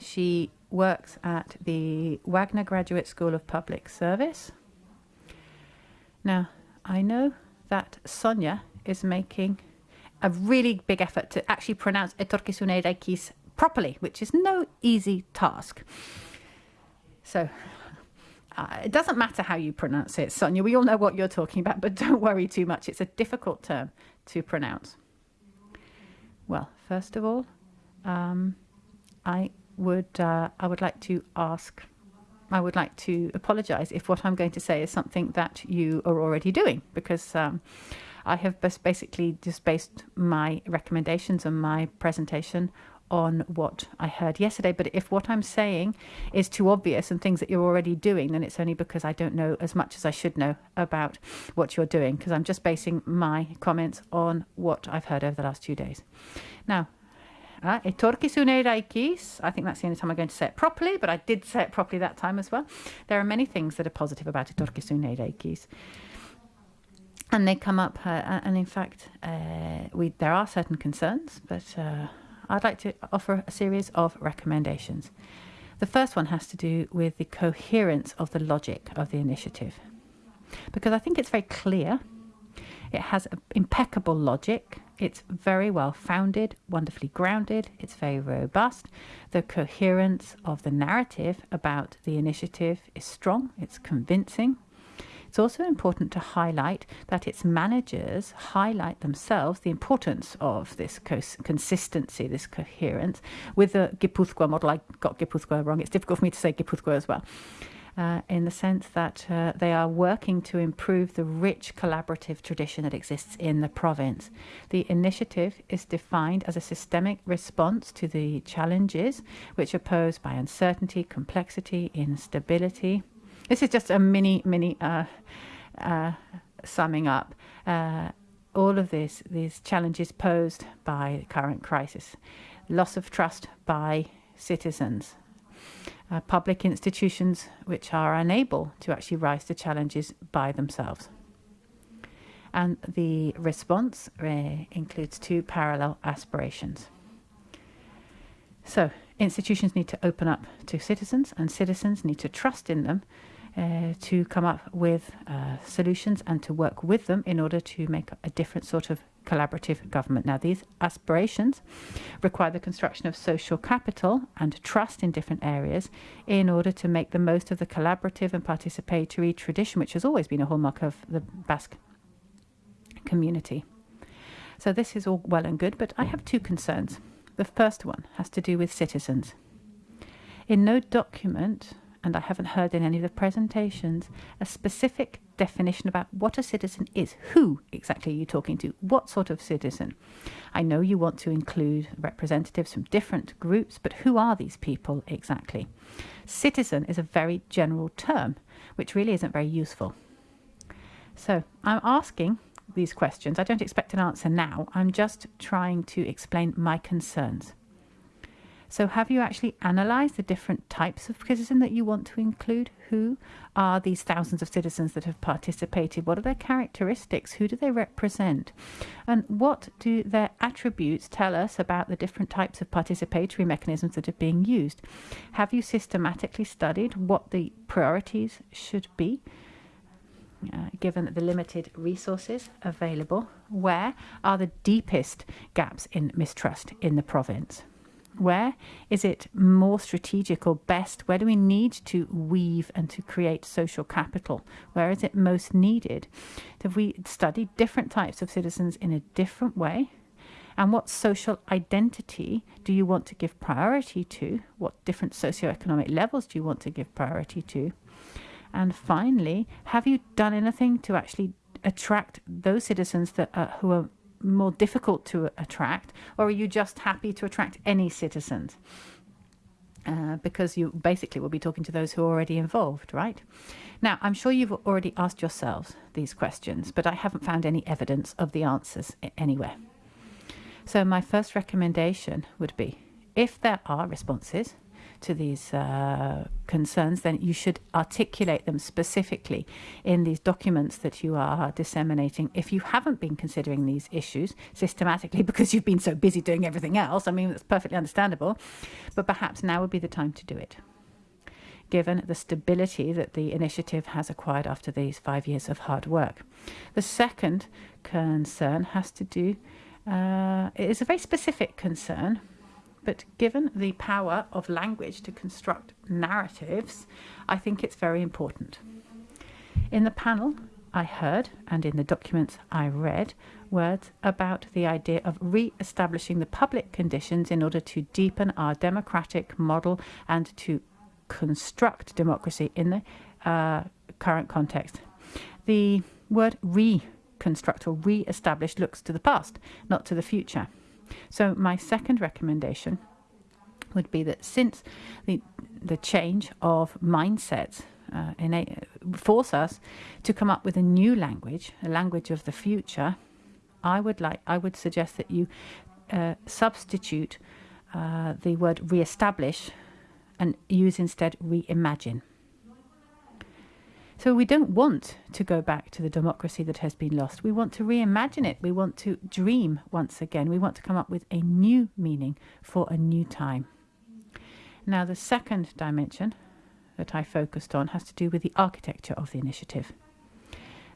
She works at the Wagner Graduate School of Public Service. Now, I know that Sonia is making a really big effort to actually pronounce Etorkizuna Eraikiz properly, which is no easy task. So uh, it doesn't matter how you pronounce it, Sonia. We all know what you're talking about, but don't worry too much. It's a difficult term to pronounce. Well, first of all, um, I would uh, I would like to ask. I would like to apologize if what I'm going to say is something that you are already doing, because um, I have basically just based my recommendations and my presentation on what I heard yesterday. But if what I'm saying is too obvious and things that you're already doing, then it's only because I don't know as much as I should know about what you're doing, because I'm just basing my comments on what I've heard over the last two days. Now, uh, I think that's the only time I'm going to say it properly, but I did say it properly that time as well. There are many things that are positive about Etorkizuna Eraikiz and they come up, uh, and in fact, uh, we there are certain concerns, but uh, I'd like to offer a series of recommendations. The first one has to do with the coherence of the logic of the initiative, because I think it's very clear. It has impeccable logic. It's very well founded, wonderfully grounded. It's very robust. The coherence of the narrative about the initiative is strong. It's convincing. It's also important to highlight that its managers highlight themselves the importance of this consistency, this coherence. With the Gipuzkoa model, I got Gipuzkoa wrong. It's difficult for me to say Gipuzkoa as well. Uh, in the sense that uh, they are working to improve the rich collaborative tradition that exists in the province. The initiative is defined as a systemic response to the challenges which are posed by uncertainty, complexity, instability, this is just a mini, mini uh, uh, summing up uh, all of this, these challenges posed by the current crisis. Loss of trust by citizens, uh, public institutions which are unable to actually rise to challenges by themselves. And the response uh, includes two parallel aspirations. So, institutions need to open up to citizens, and citizens need to trust in them uh, to come up with uh, solutions and to work with them in order to make a different sort of collaborative government. Now, these aspirations require the construction of social capital and trust in different areas in order to make the most of the collaborative and participatory tradition, which has always been a hallmark of the Basque community. So, this is all well and good, but I have two concerns. The first one has to do with citizens. In no document and I haven't heard in any of the presentations a specific definition about what a citizen is. Who exactly are you talking to? What sort of citizen? I know you want to include representatives from different groups, but who are these people exactly? Citizen is a very general term, which really isn't very useful. So I'm asking these questions. I don't expect an answer now. I'm just trying to explain my concerns. So, have you actually analysed the different types of citizen that you want to include? Who are these thousands of citizens that have participated? What are their characteristics? Who do they represent? And what do their attributes tell us about the different types of participatory mechanisms that are being used? Have you systematically studied what the priorities should be? Uh, given the limited resources available, where are the deepest gaps in mistrust in the province? Where is it more strategic or best? Where do we need to weave and to create social capital? Where is it most needed? Have we studied different types of citizens in a different way? And what social identity do you want to give priority to? What different socioeconomic levels do you want to give priority to? And finally, have you done anything to actually attract those citizens that are, who are more difficult to attract, or are you just happy to attract any citizens? Uh, because you basically will be talking to those who are already involved, right? Now, I'm sure you've already asked yourselves these questions, but I haven't found any evidence of the answers anywhere. So, my first recommendation would be if there are responses, to these uh, concerns, then you should articulate them specifically in these documents that you are disseminating. If you haven't been considering these issues systematically because you've been so busy doing everything else, I mean, that's perfectly understandable, but perhaps now would be the time to do it. Given the stability that the initiative has acquired after these five years of hard work. The second concern has to do, uh, it is a very specific concern but given the power of language to construct narratives, I think it's very important. In the panel, I heard, and in the documents I read, words about the idea of re establishing the public conditions in order to deepen our democratic model and to construct democracy in the uh, current context. The word reconstruct or re establish looks to the past, not to the future. So my second recommendation would be that since the the change of mindsets uh, a, force us to come up with a new language, a language of the future, I would like I would suggest that you uh, substitute uh, the word re-establish and use instead reimagine. So we don't want to go back to the democracy that has been lost. We want to reimagine it. We want to dream once again. We want to come up with a new meaning for a new time. Now, the second dimension that I focused on has to do with the architecture of the initiative.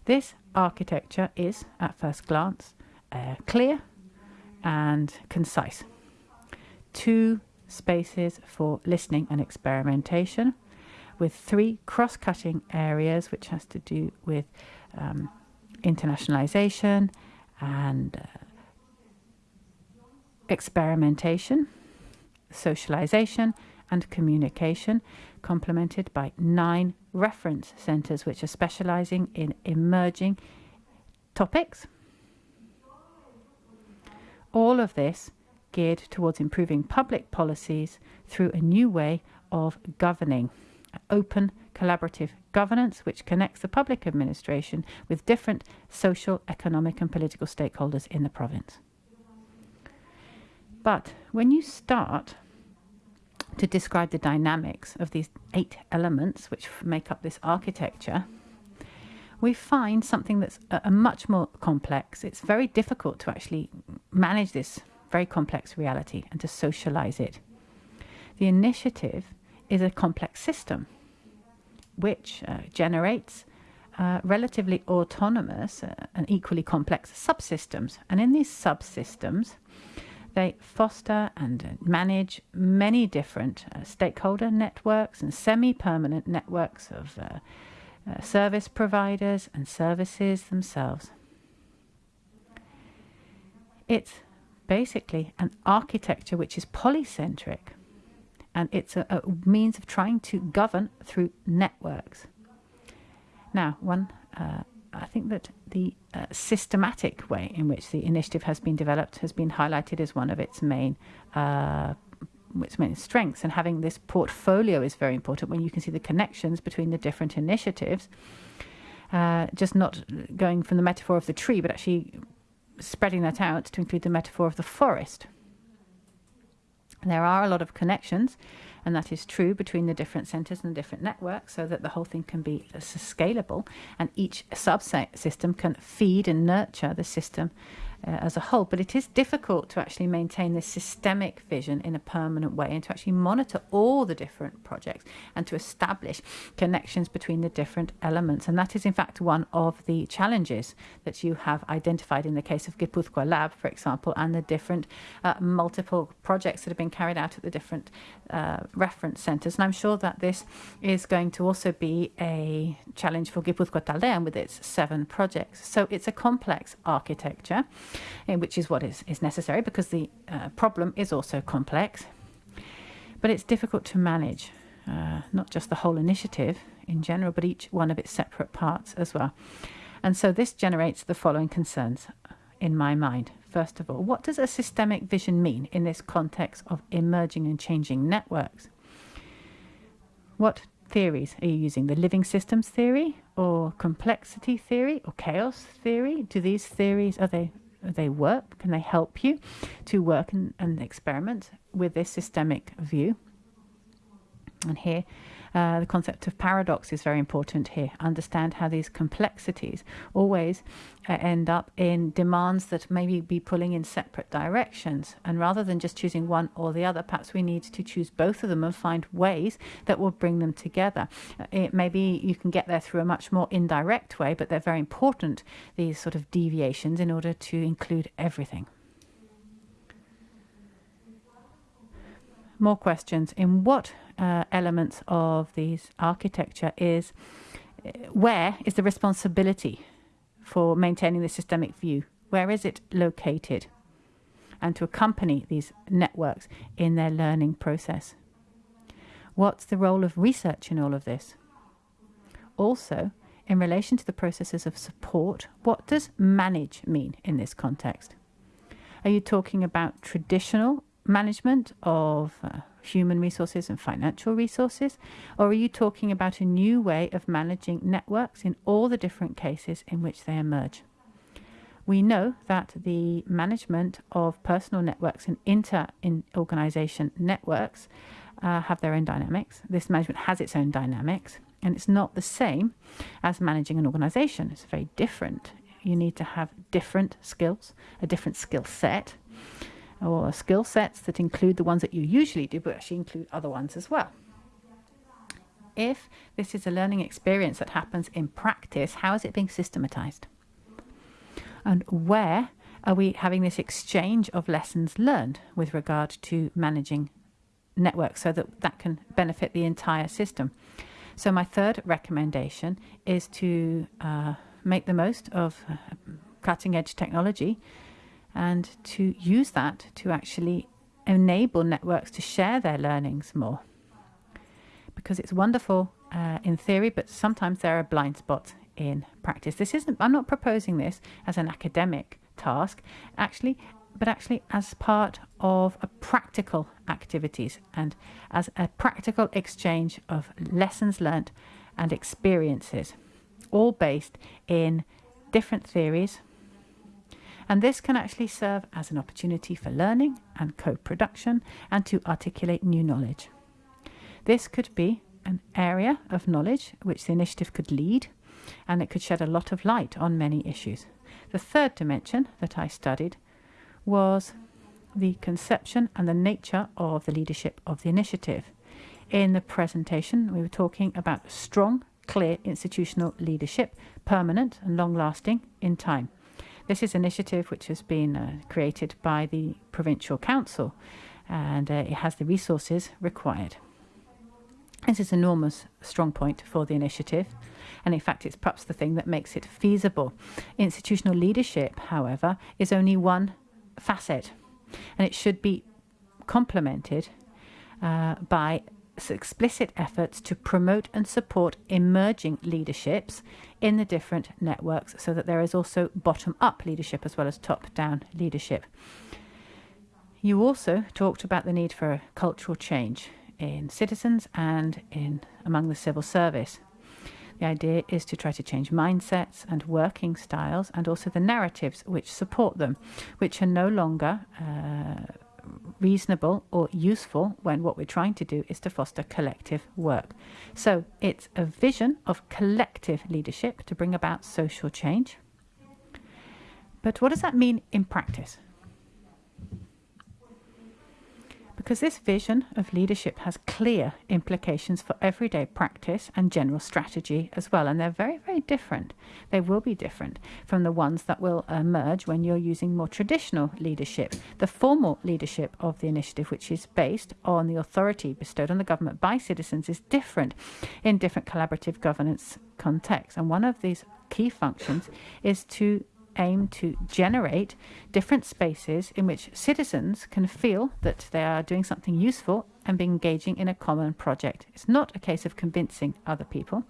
This architecture is, at first glance, uh, clear and concise. Two spaces for listening and experimentation with three cross cutting areas, which has to do with um, internationalization and uh, experimentation, socialization, and communication, complemented by nine reference centers, which are specializing in emerging topics. All of this geared towards improving public policies through a new way of governing open collaborative governance which connects the public administration with different social, economic, and political stakeholders in the province. But when you start to describe the dynamics of these eight elements which make up this architecture, we find something that's a, a much more complex. It's very difficult to actually manage this very complex reality and to socialize it. The initiative is a complex system which uh, generates uh, relatively autonomous uh, and equally complex subsystems. And in these subsystems, they foster and manage many different uh, stakeholder networks and semi permanent networks of uh, uh, service providers and services themselves. It's basically an architecture which is polycentric and it's a, a means of trying to govern through networks. Now, one, uh, I think that the uh, systematic way in which the initiative has been developed has been highlighted as one of its main uh, its main strengths. And having this portfolio is very important when you can see the connections between the different initiatives. Uh, just not going from the metaphor of the tree, but actually spreading that out to include the metaphor of the forest. There are a lot of connections, and that is true between the different centers and the different networks so that the whole thing can be scalable. And each subsystem can feed and nurture the system uh, as a whole. But it is difficult to actually maintain this systemic vision in a permanent way and to actually monitor all the different projects and to establish connections between the different elements. And that is, in fact, one of the challenges that you have identified in the case of Gipuzkoa Lab, for example, and the different uh, multiple projects that have been carried out at the different uh, reference centres. And I'm sure that this is going to also be a challenge for Gipuzkoa Taldean with its seven projects. So it's a complex architecture which is what is, is necessary because the uh, problem is also complex. But it's difficult to manage, uh, not just the whole initiative in general, but each one of its separate parts as well. And so this generates the following concerns in my mind. First of all, what does a systemic vision mean in this context of emerging and changing networks? What theories are you using? The living systems theory or complexity theory or chaos theory? Do these theories, are they they work? Can they help you to work and, and experiment with this systemic view? And here, uh, the concept of paradox is very important here. Understand how these complexities always uh, end up in demands that maybe be pulling in separate directions. And rather than just choosing one or the other, perhaps we need to choose both of them and find ways that will bring them together. Uh, it, maybe you can get there through a much more indirect way, but they're very important, these sort of deviations, in order to include everything. More questions. In what uh, elements of these architecture is uh, where is the responsibility for maintaining the systemic view? Where is it located? And to accompany these networks in their learning process. What's the role of research in all of this? Also, in relation to the processes of support, what does manage mean in this context? Are you talking about traditional management of uh, human resources and financial resources? Or are you talking about a new way of managing networks in all the different cases in which they emerge? We know that the management of personal networks and inter organization networks uh, have their own dynamics. This management has its own dynamics, and it's not the same as managing an organization. It's very different. You need to have different skills, a different skill set or skill sets that include the ones that you usually do, but actually include other ones as well. If this is a learning experience that happens in practice, how is it being systematized? And where are we having this exchange of lessons learned with regard to managing networks so that that can benefit the entire system? So, my third recommendation is to uh, make the most of uh, cutting edge technology and to use that to actually enable networks to share their learnings more. Because it's wonderful uh, in theory, but sometimes there are blind spots in practice. This isn't, I'm not proposing this as an academic task, actually, but actually as part of a practical activities and as a practical exchange of lessons learnt and experiences, all based in different theories and this can actually serve as an opportunity for learning and co production and to articulate new knowledge. This could be an area of knowledge which the initiative could lead, and it could shed a lot of light on many issues. The third dimension that I studied was the conception and the nature of the leadership of the initiative. In the presentation, we were talking about strong clear institutional leadership, permanent and long lasting in time. This is an initiative which has been uh, created by the Provincial Council and uh, it has the resources required. This is an enormous strong point for the initiative, and in fact, it's perhaps the thing that makes it feasible. Institutional leadership, however, is only one facet, and it should be complemented uh, by explicit efforts to promote and support emerging leaderships in the different networks so that there is also bottom up leadership as well as top down leadership. You also talked about the need for cultural change in citizens and in among the civil service. The idea is to try to change mindsets and working styles and also the narratives which support them, which are no longer uh, reasonable or useful when what we're trying to do is to foster collective work. So it's a vision of collective leadership to bring about social change. But what does that mean in practice? Because this vision of leadership has clear implications for everyday practice and general strategy as well. And they're very, very different. They will be different from the ones that will emerge when you're using more traditional leadership. The formal leadership of the initiative, which is based on the authority bestowed on the government by citizens, is different in different collaborative governance contexts. And one of these key functions is to aim to generate different spaces in which citizens can feel that they are doing something useful and be engaging in a common project. It's not a case of convincing other people,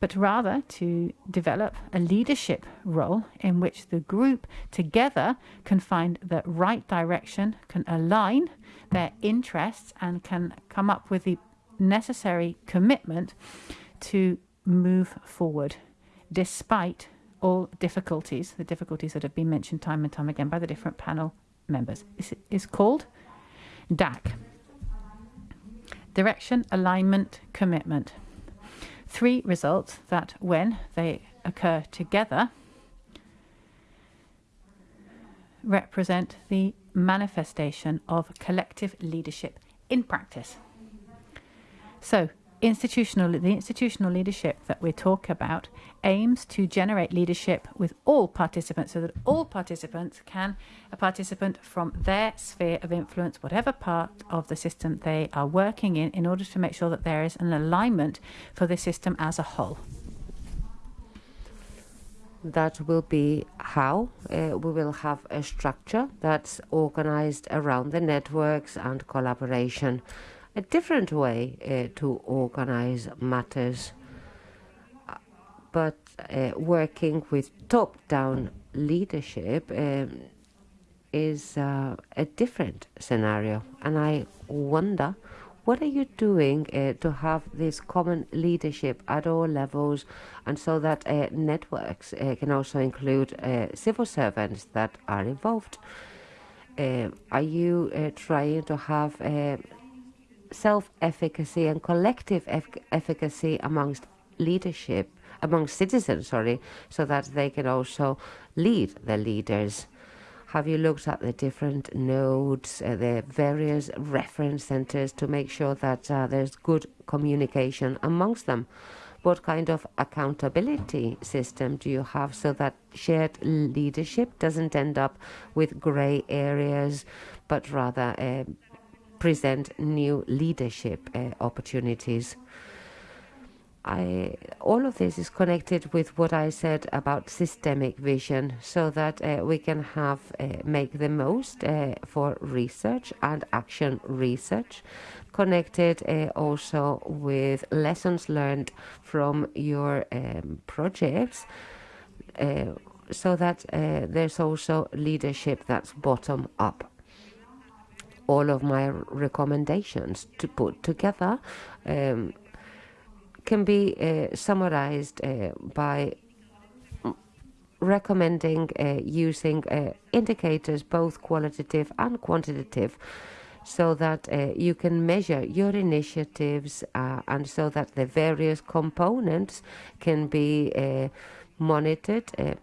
but rather to develop a leadership role in which the group together can find the right direction, can align their interests, and can come up with the necessary commitment to move forward despite all difficulties, the difficulties that have been mentioned time and time again by the different panel members. This is called DAC. Direction, alignment, commitment. Three results that, when they occur together, represent the manifestation of collective leadership in practice. So, institutional the institutional leadership that we talk about aims to generate leadership with all participants so that all participants can a participant from their sphere of influence whatever part of the system they are working in in order to make sure that there is an alignment for the system as a whole. That will be how uh, we will have a structure that's organized around the networks and collaboration a different way uh, to organize matters, but uh, working with top down leadership um, is uh, a different scenario. And I wonder what are you doing uh, to have this common leadership at all levels and so that uh, networks uh, can also include civil servants that are involved? are you trying to have self-efficacy and collective efficacy amongst leadership, amongst citizens, sorry, so that they can also lead the leaders. Have you looked at the different nodes, uh, the various reference centers to make sure that uh, there's good communication amongst them? What kind of accountability system do you have so that shared leadership doesn't end up with gray areas, but rather uh, present new leadership uh, opportunities. I, all of this is connected with what I said about systemic vision, so that uh, we can have uh, make the most uh, for research and action research, connected uh, also with lessons learned from your um, projects, uh, so that uh, there's also leadership that's bottom up all of my recommendations to put together um, can be uh, summarized uh, by recommending uh, using uh, indicators both qualitative and quantitative so that uh, you can measure your initiatives uh, and so that the various components can be monitored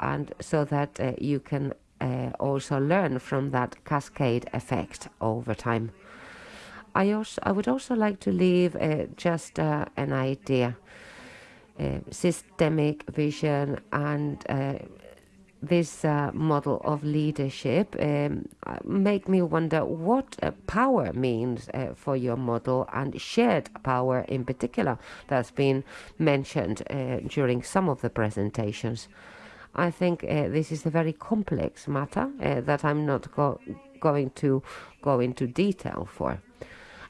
and so that you can uh, also learn from that cascade effect over time. I also I would also like to leave uh, just uh, an idea, uh, systemic vision, and uh, this uh, model of leadership um, make me wonder what power means for your model and shared power in particular that's been mentioned during some of the presentations. I think uh, this is a very complex matter uh, that I'm not go going to go into detail for.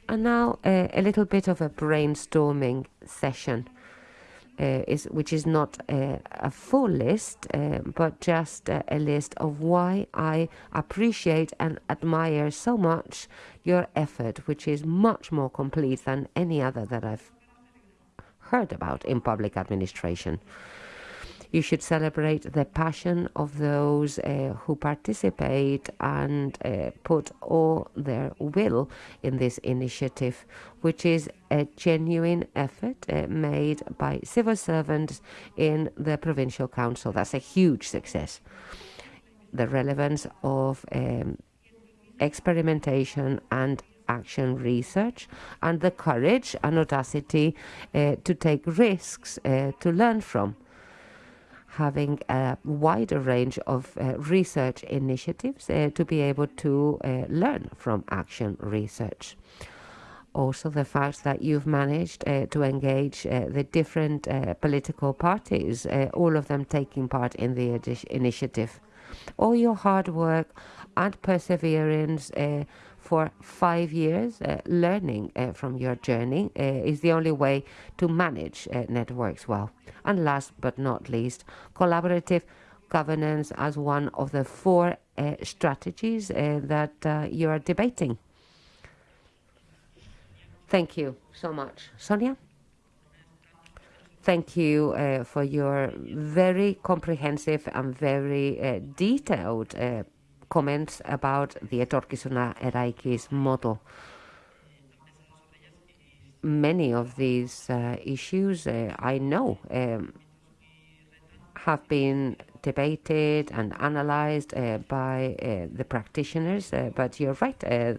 And now a little bit of a brainstorming session uh, is which is not uh, a full list, uh, but just a list of why I appreciate and admire so much your effort, which is much more complete than any other that I've heard about in public administration. You should celebrate the passion of those uh, who participate and uh, put all their will in this initiative, which is a genuine effort uh, made by civil servants in the Provincial Council. That's a huge success. The relevance of um, experimentation and action research and the courage and audacity uh, to take risks uh, to learn from having a wider range of uh, research initiatives uh, to be able to uh, learn from action research. Also, the fact that you've managed uh, to engage uh, the different uh, political parties, all of them taking part in the initiative. All your hard work and perseverance for five years, uh, learning uh, from your journey uh, is the only way to manage networks well. And last but not least, collaborative governance as one of the four strategies that you are debating. Thank you so much. Sonia? Thank you uh, for your very comprehensive and very uh, detailed uh, comments about the Etorkizuna Eraikiz model. Many of these uh, issues uh, I know um, have been debated and analyzed uh, by uh, the practitioners, uh, but you're right, uh,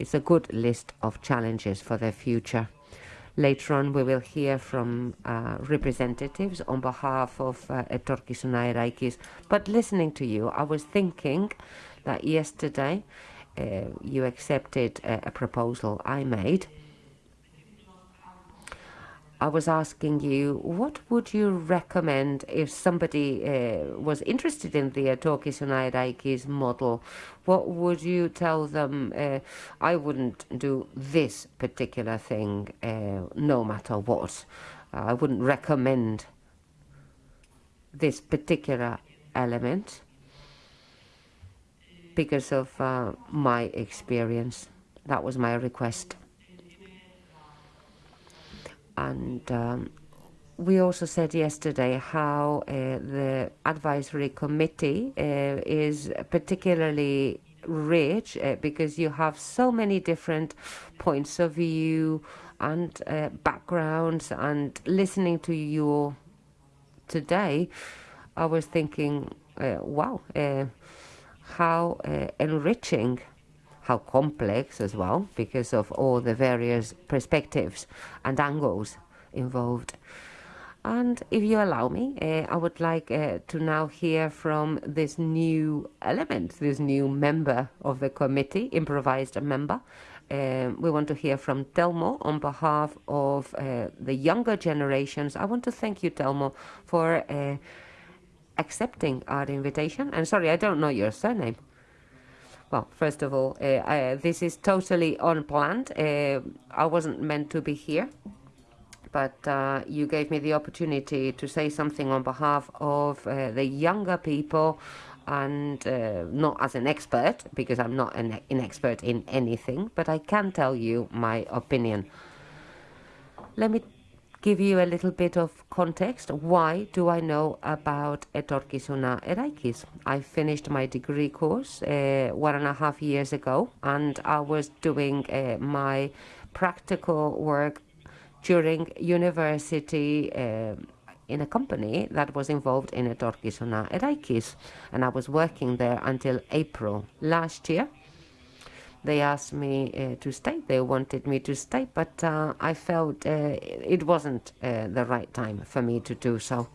it's a good list of challenges for the future. Later on, we will hear from uh, representatives on behalf of uh, Etorkizuna Eraikiz. But listening to you, I was thinking that yesterday uh, you accepted a, a proposal I made I was asking you, what would you recommend if somebody uh, was interested in the Etorkizuna Eraikiz model? What would you tell them? Uh, I wouldn't do this particular thing, uh, no matter what. I wouldn't recommend this particular element because of uh, my experience. That was my request and um, we also said yesterday how uh, the advisory committee uh, is particularly rich uh, because you have so many different points of view and uh, backgrounds and listening to you today i was thinking uh, wow uh, how enriching how complex as well because of all the various perspectives and angles involved. And if you allow me, uh, I would like uh, to now hear from this new element, this new member of the committee, improvised member. Um, we want to hear from Telmo on behalf of uh, the younger generations. I want to thank you, Telmo, for uh, accepting our invitation. And sorry, I don't know your surname. Well, first of all, uh, I, this is totally unplanned. Uh, I wasn't meant to be here, but uh, you gave me the opportunity to say something on behalf of uh, the younger people and uh, not as an expert, because I'm not an, an expert in anything, but I can tell you my opinion. Let me give you a little bit of context. Why do I know about Etorkizuna Eraikiz? I finished my degree course uh, one and a half years ago, and I was doing uh, my practical work during university uh, in a company that was involved in Etorkizuna Eraikiz, and I was working there until April last year. They asked me uh, to stay. They wanted me to stay, but uh, I felt uh, it wasn't uh, the right time for me to do so.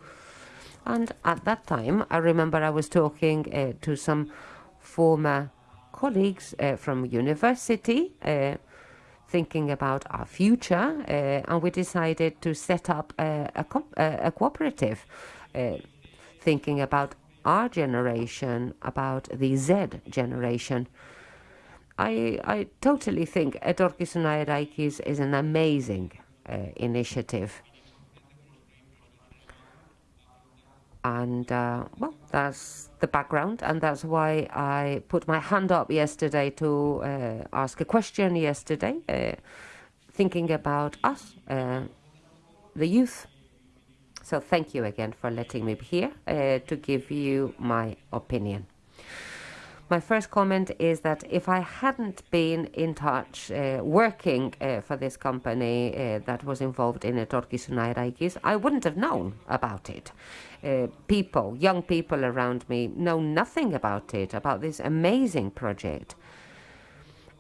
And at that time, I remember I was talking uh, to some former colleagues uh, from university, thinking about our future, and we decided to set up a, a, co a cooperative, thinking about our generation, about the Z generation. I, I totally think Etorkizuna Eraikiz is an amazing uh, initiative. And uh, well, that's the background, and that's why I put my hand up yesterday to uh, ask a question yesterday, uh, thinking about us, uh, the youth. So thank you again for letting me be here uh, to give you my opinion. My first comment is that if I hadn't been in touch uh, working uh, for this company uh, that was involved in Etorkizuna Eraikiz, I wouldn't have known about it. Uh, people, young people around me, know nothing about it, about this amazing project.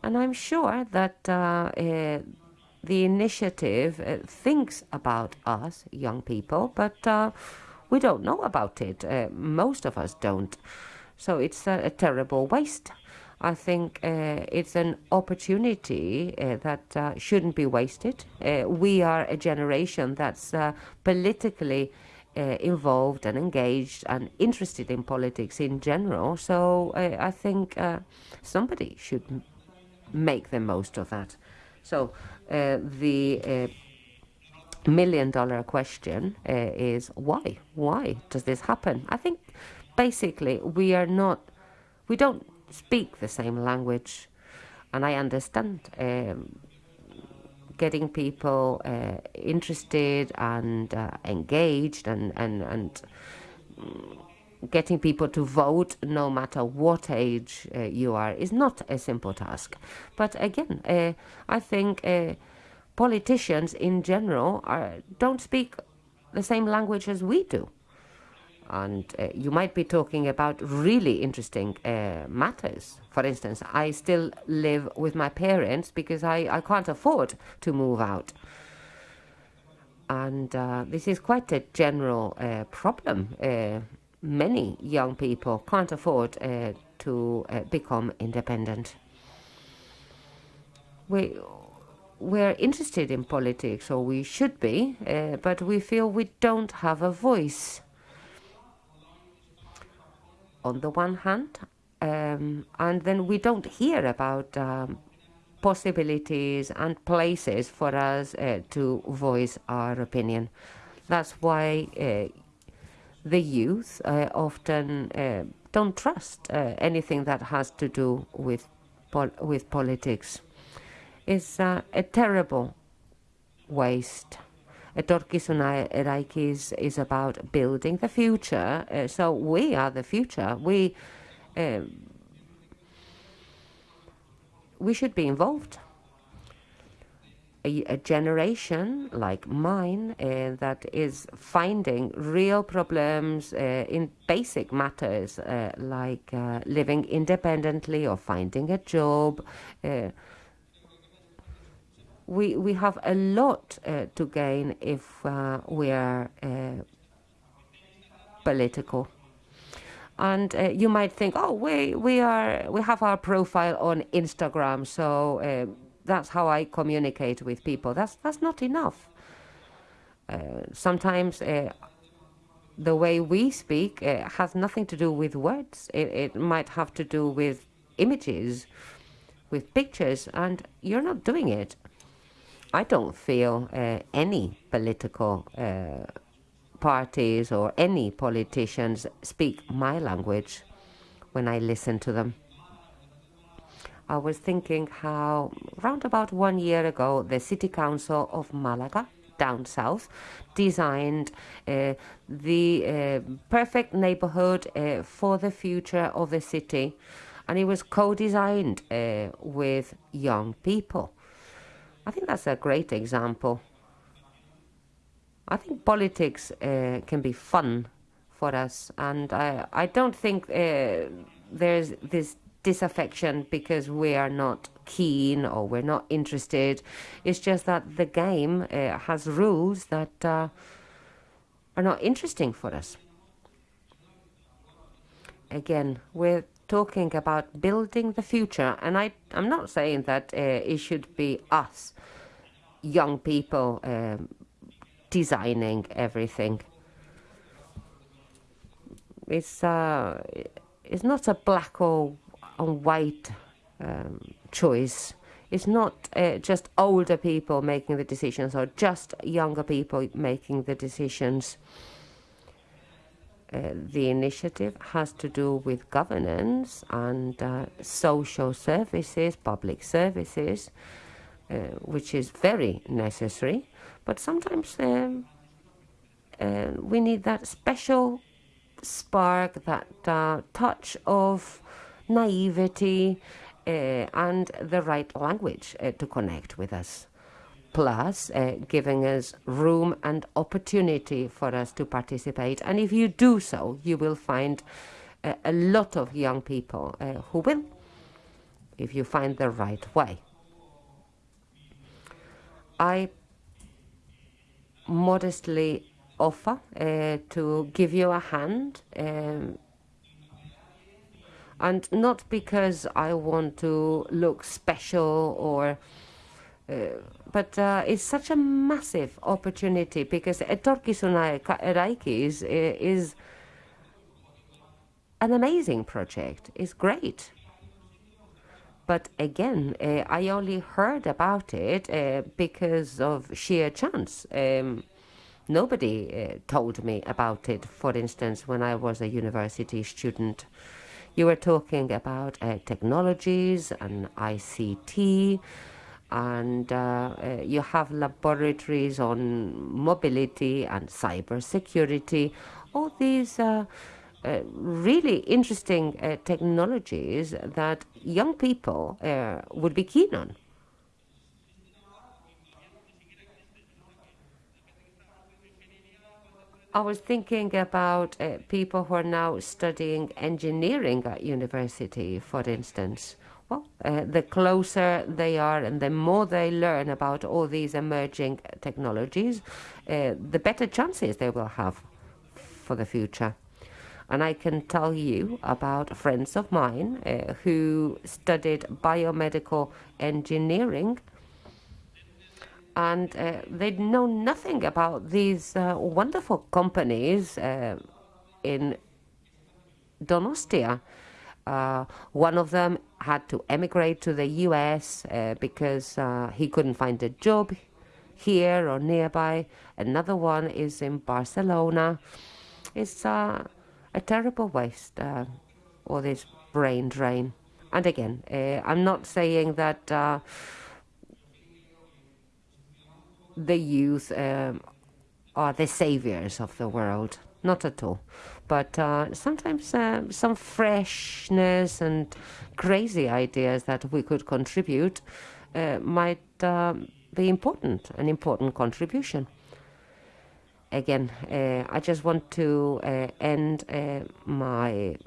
And I'm sure that uh, uh, the initiative thinks about us, young people, but we don't know about it. Most of us don't. So it's a, a terrible waste. I think uh, it's an opportunity uh, that uh, shouldn't be wasted. we are a generation that's politically involved and engaged and interested in politics in general. So I think somebody should make the most of that. So the million dollar question uh, is why? Why does this happen? I think basically we are not, we don't speak the same language, and I understand um, getting people uh, interested and uh, engaged and and and getting people to vote no matter what age uh, you are is not a simple task. But again uh, i think uh, politicians in general are, don't speak the same language as we do and uh, you might be talking about really interesting uh, matters. For instance, I still live with my parents because I, I can't afford to move out. And uh, this is quite a general uh, problem. Uh, many young people can't afford uh, to become independent. We, we're interested in politics, or we should be, but we feel we don't have a voice on the one hand, um, and then we don't hear about um, possibilities and places for us uh, to voice our opinion. That's why uh, the youth uh, often uh, don't trust uh, anything that has to do with pol with politics. It's uh, a terrible waste. Etorkizuna Eraikiz is about building the future. Uh, so we are the future. We uh, we should be involved. A, a generation like mine uh, that is finding real problems uh, in basic matters uh, like uh, living independently or finding a job we we have a lot uh, to gain if uh, we are uh, political. And uh, you might think, oh, we we are we have our profile on Instagram, so uh, that's how I communicate with people. That's that's not enough. Uh, sometimes. the way we speak has nothing to do with words. It, it might have to do with images, with pictures, and you're not doing it. I don't feel uh, any political uh, parties or any politicians speak my language when I listen to them. I was thinking how, round about one year ago, the City Council of Malaga, down south, designed uh, the uh, perfect neighborhood uh, for the future of the city, and it was co designed uh, with young people. I think that's a great example. I think politics uh, can be fun for us, and I, I don't think uh, there's this disaffection because we are not keen or we're not interested. It's just that the game uh, has rules that uh, are not interesting for us. Again, we're talking about building the future, and I, I'm not saying that uh, it should be us, young people, um, designing everything. It's uh, it's not a black or white um, choice. It's not uh, just older people making the decisions or just younger people making the decisions. Uh, the initiative has to do with governance and uh, social services, public services, uh, which is very necessary. But sometimes um, uh, we need that special spark, that uh, touch of naivety, and the right language to connect with us plus uh, giving us room and opportunity for us to participate. And if you do so, you will find uh, a lot of young people uh, who will, if you find the right way. I modestly offer uh, to give you a hand. Um, and not because I want to look special or but uh, it's such a massive opportunity because Etorkizuna Eraikiz uh, is an amazing project. It's great. But again, uh, I only heard about it uh, because of sheer chance. Um, nobody uh, told me about it, for instance, when I was a university student. You were talking about technologies and ICT and uh, uh, you have laboratories on mobility and cybersecurity. All these uh, uh really interesting uh, technologies that young people uh, would be keen on. I was thinking about people who are now studying engineering at university, for instance well, uh, the closer they are and the more they learn about all these emerging technologies, uh, the better chances they will have for the future. And I can tell you about friends of mine uh, who studied biomedical engineering and uh, they know nothing about these uh, wonderful companies uh, in Donostia. Uh, one of them had to emigrate to the US uh, because uh, he couldn't find a job here or nearby. Another one is in Barcelona. It's uh, a terrible waste, uh, all this brain drain. And again, uh, I'm not saying that the youth um, are the saviors of the world. Not at all but uh, sometimes uh, some freshness and crazy ideas that we could contribute uh, might um, be important, an important contribution. Again, uh, I just want to uh, end uh, my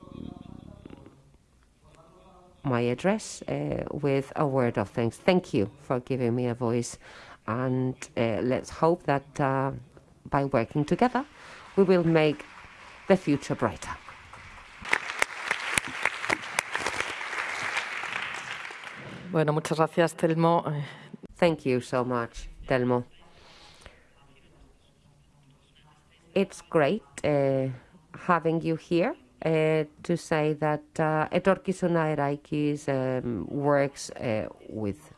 my address with a word of thanks. Thank you for giving me a voice, and let's hope that by working together, we will make the future brighter. Bueno, muchas gracias, Telmo. Thank you so much, Telmo. It's great uh, having you here uh, to say that uh, Eraikiz um, works uh, with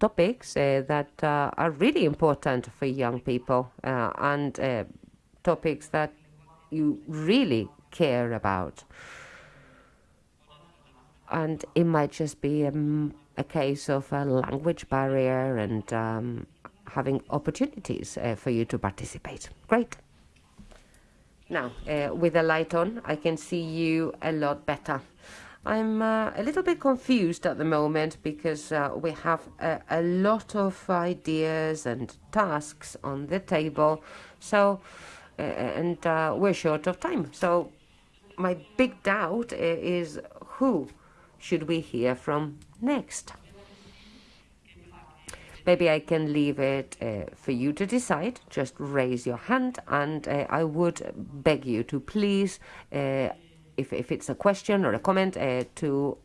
topics uh, that uh, are really important for young people uh, and topics that you really care about. And it might just be um, a case of a language barrier and um, having opportunities uh, for you to participate. Great. Now, uh, with the light on, I can see you a lot better. I'm uh, a little bit confused at the moment because uh, we have a, a, lot of ideas and tasks on the table. So and uh, we're short of time. So my big doubt is who should we hear from next? Maybe I can leave it uh, for you to decide. Just raise your hand, and uh, I would beg you to please, uh, if, if it's a question or a comment, uh, to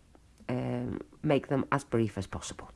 um, make them as brief as possible.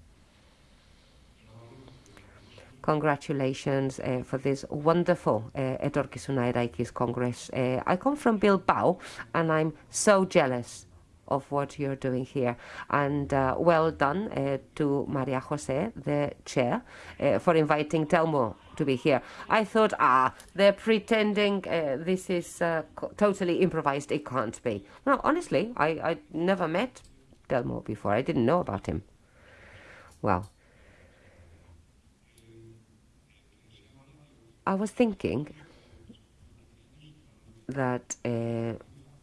Congratulations uh, for this wonderful uh, Etorkizuna Eraikiz Congress. Uh, I come from Bilbao, and I'm so jealous of what you're doing here. And uh, well done uh, to Maria Jose, the chair, uh, for inviting Telmo to be here. I thought, ah, they're pretending uh, this is uh, totally improvised. It can't be. No, honestly, I, I never met Telmo before. I didn't know about him. Well, I was thinking that uh,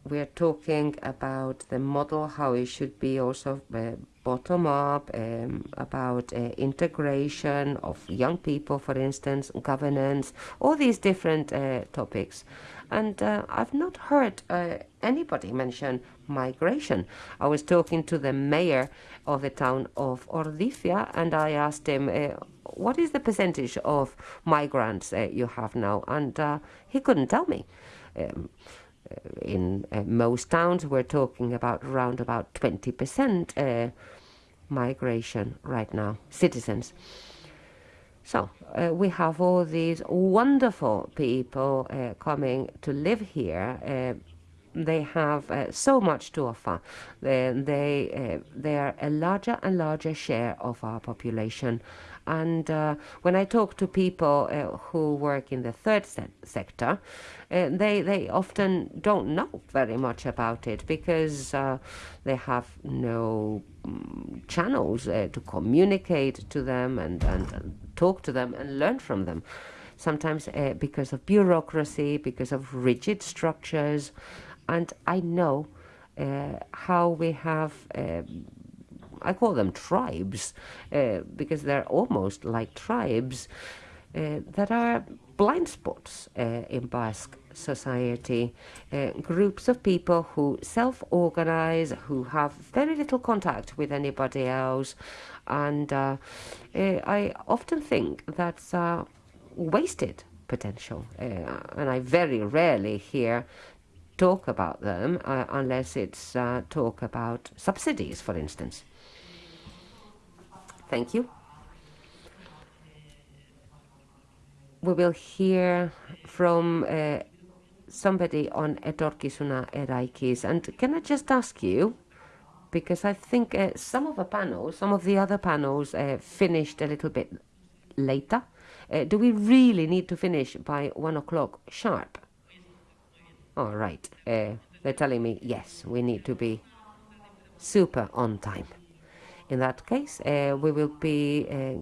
we're talking about the model, how it should be also uh, bottom up, um, about uh, integration of young people, for instance, governance, all these different uh, topics. And uh, I've not heard uh, anybody mention migration. I was talking to the mayor of the town of Ordizia, and I asked him, uh, "What is the percentage of migrants uh, you have now?" And uh, he couldn't tell me. Um, in most towns, we're talking about around about 20% uh, migration right now, citizens. So uh, we have all these wonderful people uh, coming to live here. Uh, they have uh, so much to offer. They they, uh, they are a larger and larger share of our population. And uh, when I talk to people uh, who work in the third se- sector, uh, they they often don't know very much about it because uh, they have no mm, channels to communicate to them and, and, talk to them and learn from them. Sometimes because of bureaucracy, because of rigid structures, and I know uh, how we have. Uh, I call them tribes uh, because they're almost like tribes uh, that are blind spots uh, in Basque society. Groups of people who self organize, who have very little contact with anybody else. And I often think that's wasted potential. Uh, and I very rarely hear talk about them uh, unless it's uh, talk about subsidies, for instance. Thank you. We will hear from uh, somebody on Etorkizuna Eraikiz. And can I just ask you, because I think uh, some of the panels, some of the other panels uh, finished a little bit later. Uh, do we really need to finish by one o'clock sharp? All right. Uh, they're telling me, yes, we need to be super on time. In that case, uh, we will be uh,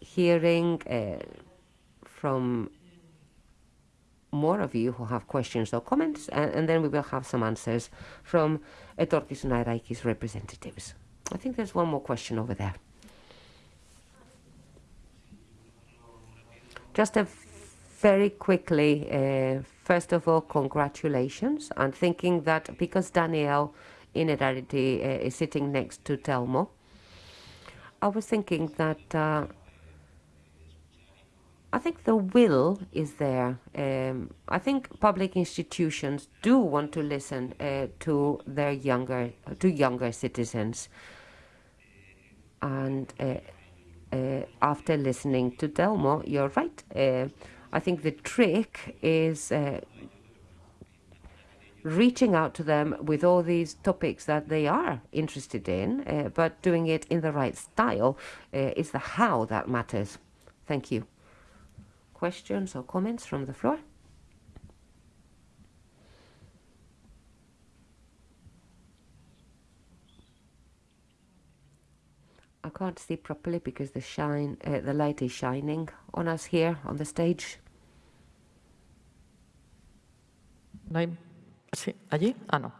hearing uh, from more of you who have questions or comments, and, and then we will have some answers from Etorkizuna Eraikiz representatives. I think there's one more question over there. Just a very quickly, uh, first of all, congratulations. I'm thinking that because Daniel in reality uh, is sitting next to Telmo, I was thinking that uh, I think the will is there. Um, I think public institutions do want to listen uh, to their younger to younger citizens, and uh, uh, after listening to Telmo, you're right. I think the trick is uh, reaching out to them with all these topics that they are interested in, uh, but doing it in the right style uh, is the how that matters. Thank you. Questions or comments from the floor? I can't see properly because the shine, uh, the light is shining on us here on the stage. ¿No hay? Sí, allí. Ah, no.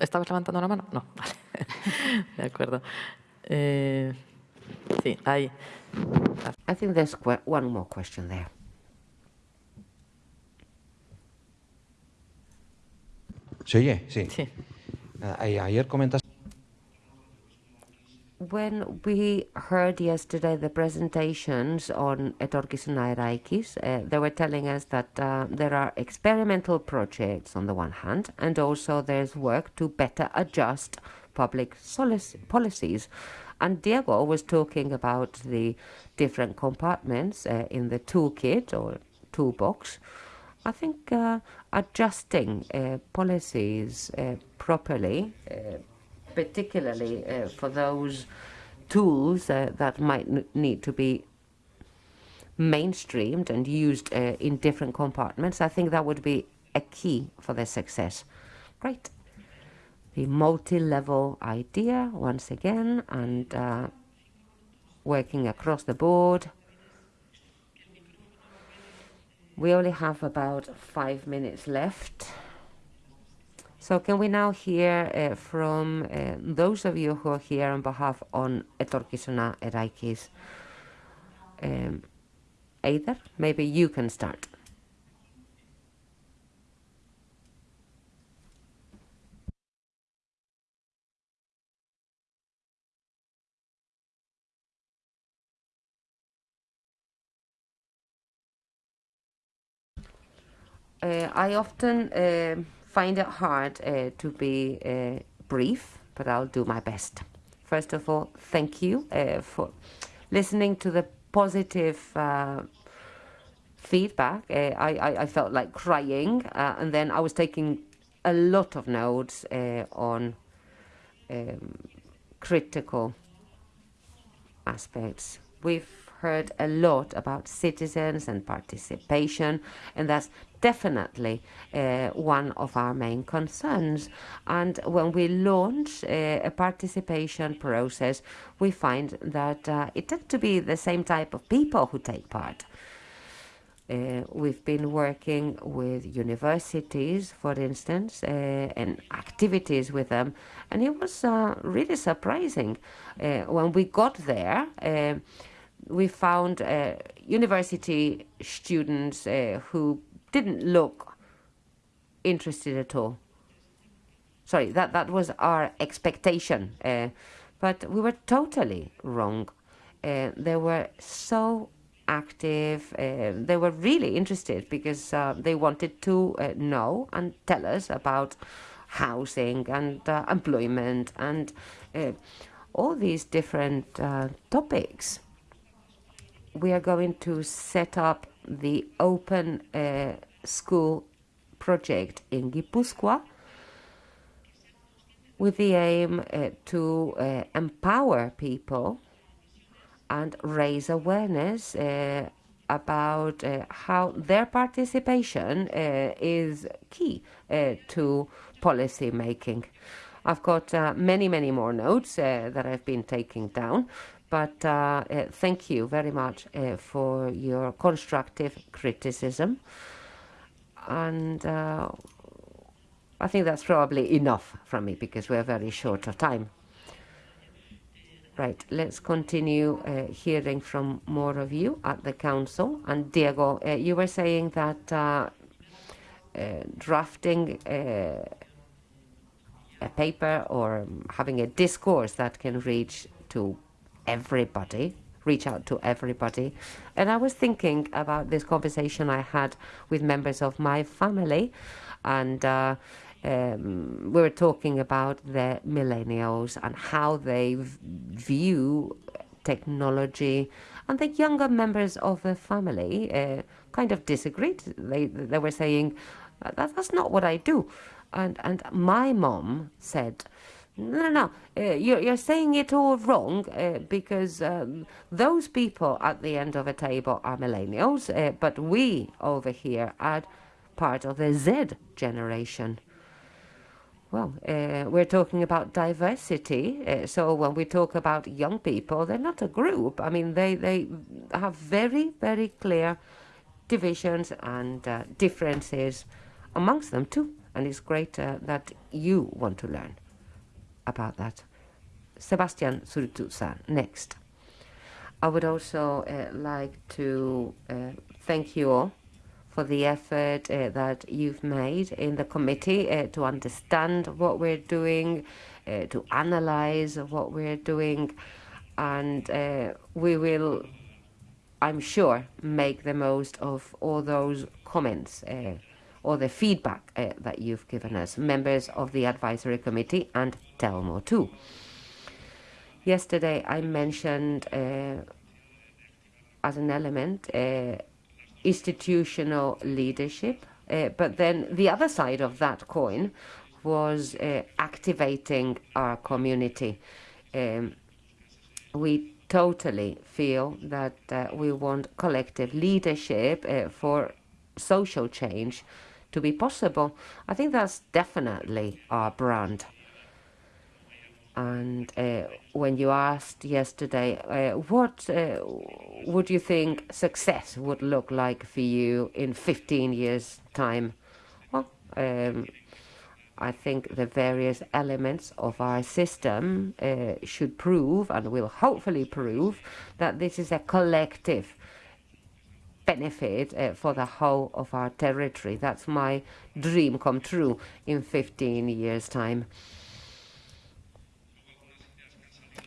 ¿Estabas levantando la mano? No, vale. De acuerdo. Eh, sí, ahí. I think there's one more question there. ¿Se oye? Sí. Sí. Nada, a- ayer comentaste when we heard yesterday the presentations on Etorkizuna Eraikiz, uh, they were telling us that uh, there are experimental projects on the one hand, and also there's work to better adjust public policies. And Diego was talking about the different compartments uh, in the toolkit or toolbox. I think uh, adjusting uh, policies uh, properly, particularly uh, for those tools uh, that might need to be mainstreamed and used uh, in different compartments, I think that would be a key for their success. Great. The multi level idea, once again, and uh, working across the board. We only have about five minutes left. So can we now hear uh, from uh, those of you who are here on behalf on Etorkizuna Eraikiz? Um, either, maybe you can start. Uh, I often uh, find it hard uh, to be uh, brief, but I'll do my best. First of all, thank you uh, for listening to the positive uh, feedback. Uh, I, I, I felt like crying, uh, and then I was taking a lot of notes on um, critical aspects. We've heard a lot about citizens and participation, and that's definitely uh, one of our main concerns. And when we launch uh, a participation process, we find that uh, it tends to be the same type of people who take part. Uh, we've been working with universities, for instance, uh, and activities with them, and it was uh, really surprising. Uh, when we got there, uh, we found uh, university students uh, who didn't look interested at all. Sorry, that, that was our expectation, uh, but we were totally wrong. Uh, they were so active. Uh, they were really interested because uh, they wanted to know and tell us about housing and employment and all these different topics. We are going to set up the open uh, school project in Gipuzkoa with the aim uh, to uh, empower people and raise awareness uh, about uh, how their participation uh, is key to policy making. I've got many, many more notes that I've been taking down, but uh, uh, thank you very much uh, for your constructive criticism. And uh, I think that's probably enough from me because we're very short of time. Right, let's continue uh, hearing from more of you at the council. And Diego, uh, you were saying that uh, uh, drafting a paper or having a discourse that can reach to everybody, reach out to everybody. And I was thinking about this conversation I had with members of my family, and uh, um, we were talking about the millennials and how they view technology. And the younger members of the family uh, kind of disagreed. They, they were saying, that, that's not what I do. And, and my mom said, no, no, no. Uh, you're, you're saying it all wrong uh, because um, those people at the end of a table are millennials, uh, but we over here are part of the Z generation. Well, uh, we're talking about diversity. Uh, so when we talk about young people, they're not a group. I mean, they, they have very, very clear divisions and uh, differences amongst them too. And it's great that you want to learn about that. Sebastian Zurutuza, next. I would also uh, like to uh, thank you all for the effort uh, that you've made in the committee uh, to understand what we're doing, uh, to analyze what we're doing, and uh, we will, I'm sure, make the most of all those comments or the feedback uh, that you've given us, members of the advisory committee and Telmo too. Yesterday, I mentioned uh, as an element uh, institutional leadership, uh, but then the other side of that coin was uh, activating our community. Um, we totally feel that uh, we want collective leadership uh, for social change to be possible. I think that's definitely our brand. And uh, when you asked yesterday, uh, what uh, would you think success would look like for you in 15 years' time? Well, um, I think the various elements of our system uh, should prove and will hopefully prove that this is a collective benefit uh, for the whole of our territory. That's my dream come true in 15 years' time.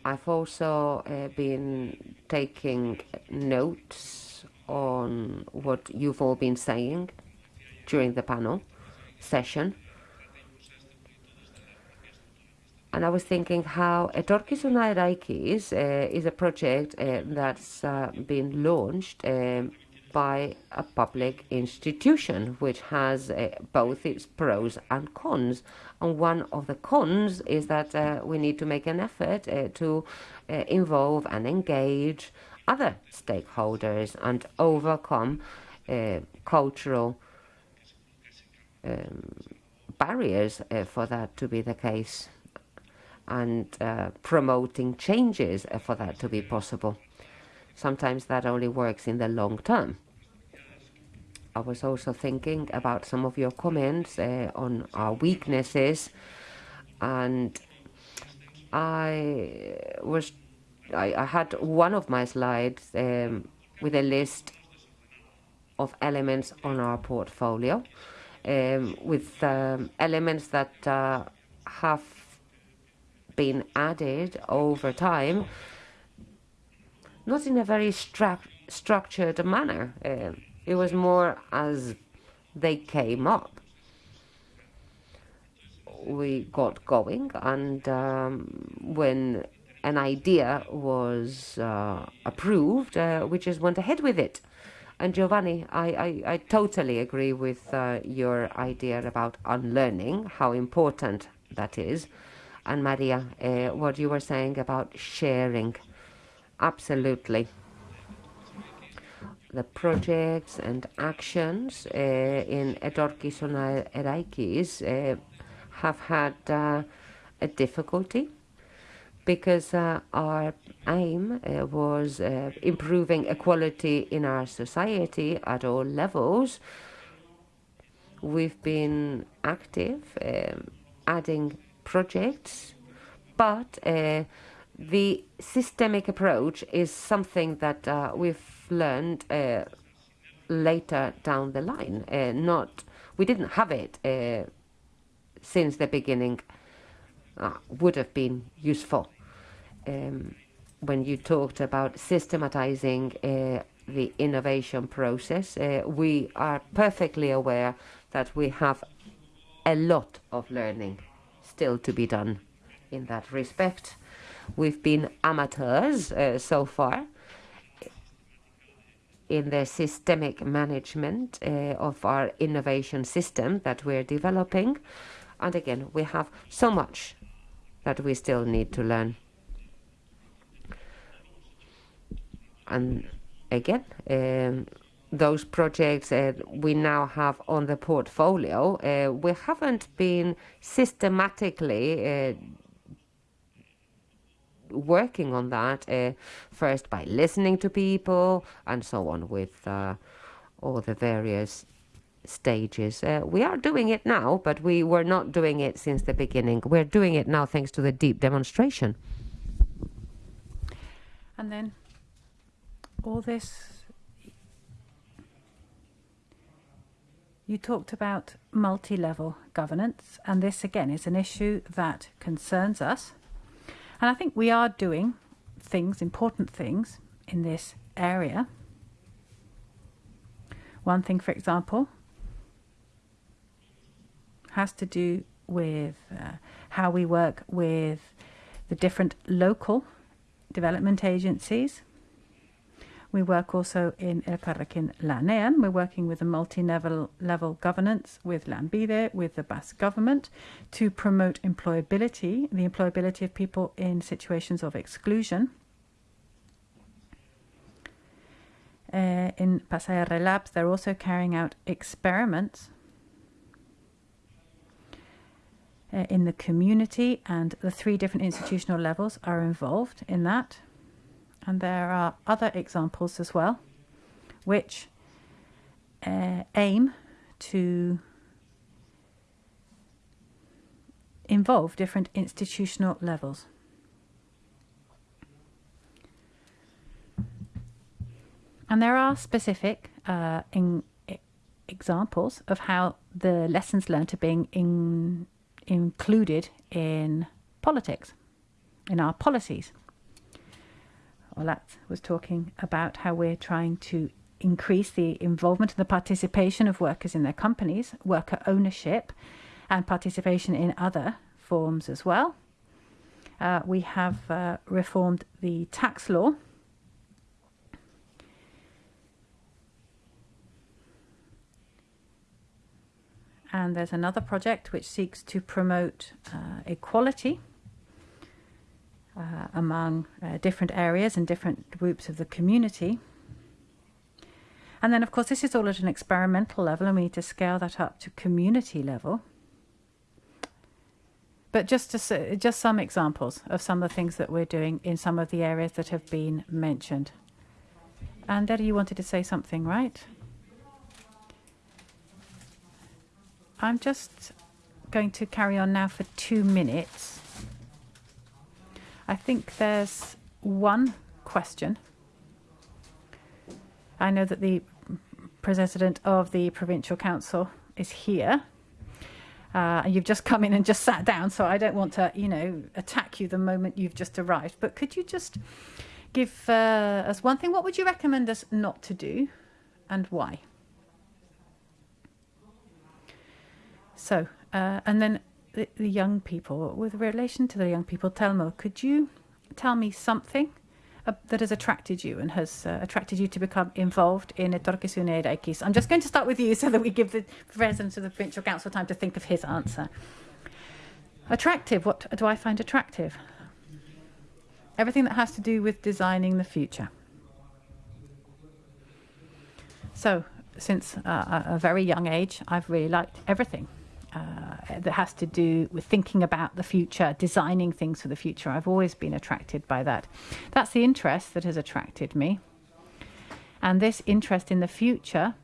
I've also uh, been taking notes on what you've all been saying during the panel session. And I was thinking how Etorkizuna Eraikiz uh, is a project uh, that's uh, been launched um, by a public institution which has uh, both its pros and cons. And one of the cons is that uh, we need to make an effort uh, to uh, involve and engage other stakeholders and overcome uh, cultural um, barriers uh, for that to be the case and promoting changes for that to be possible. Sometimes that only works in the long term. I was also thinking about some of your comments uh, on our weaknesses, and I was I, I had one of my slides um, with a list of elements on our portfolio, um, with um, elements that uh, have been added over time, not in a very stru structured manner. Uh, it was more as they came up. We got going, and um, when an idea was uh, approved, uh, we just went ahead with it. And Giovanni, I, I, I totally agree with uh, your idea about unlearning, how important that is. And Maria, uh, what you were saying about sharing, absolutely. The projects and actions uh, in Etorkizuna Eraikiz uh, have had uh, a difficulty because uh, our aim uh, was uh, improving equality in our society at all levels. We've been active, um, adding projects, but the systemic approach is something that we've learned uh, later down the line. not we didn't have it since the beginning. would have been useful um, when you talked about systematizing uh, the innovation process, uh, we are perfectly aware that we have a lot of learning still to be done in that respect. We've been amateurs uh, so far in the systemic management uh, of our innovation system that we're developing. And again, we have so much that we still need to learn. and again, um, those projects uh, we now have on the portfolio, uh, we haven't been systematically uh, working on that uh, first by listening to people and so on with uh, all the various stages. Uh, we are doing it now, but we were not doing it since the beginning. We're doing it now thanks to the deep demonstration. And then all this you talked about multi level governance, and this again is an issue that concerns us. And I think we are doing things, important things, in this area. One thing, for example, has to do with uh, how we work with the different local development agencies. We work also in Elkarrekin Lanean. We're working with a multi-level level governance with Lanbide, with the Basque government, to promote employability, the employability of people in situations of exclusion. Uh, in Pasaia Labs, they're also carrying out experiments uh, in the community, and the three different institutional levels are involved in that. And there are other examples as well, which uh, aim to involve different institutional levels. And there are specific uh, examples of how the lessons learned are being in, included in politics, in our policies. Olat was talking about how we're trying to increase the involvement and the participation of workers in their companies, worker ownership, and participation in other forms as well. Uh, we have uh, reformed the tax law. And there's another project which seeks to promote uh, equality uh, among uh, different areas and different groups of the community. And then, of course, this is all at an experimental level, and we need to scale that up to community level. But just to, just some examples of some of the things that we're doing in some of the areas that have been mentioned. And Eddie, you wanted to say something, right? I'm just going to carry on now for two minutes. I think there's one question. I know that the president of the provincial council is here. Uh, you've just come in and just sat down, so I don't want to, you know, attack you the moment you've just arrived. But could you just give uh, us one thing? What would you recommend us not to do, and why? So, uh, and then the, the young people, with relation to the young people, Telmo, could you tell me something uh, that has attracted you and has uh, attracted you to become involved in Etorkizuna Eraikiz? I'm just going to start with you so that we give the president of the provincial council time to think of his answer. Attractive, what do I find attractive? Everything that has to do with designing the future. So, since uh, a very young age, I've really liked everything uh, that has to do with thinking about the future, designing things for the future. I've always been attracted by that. That's the interest that has attracted me. And this interest in the future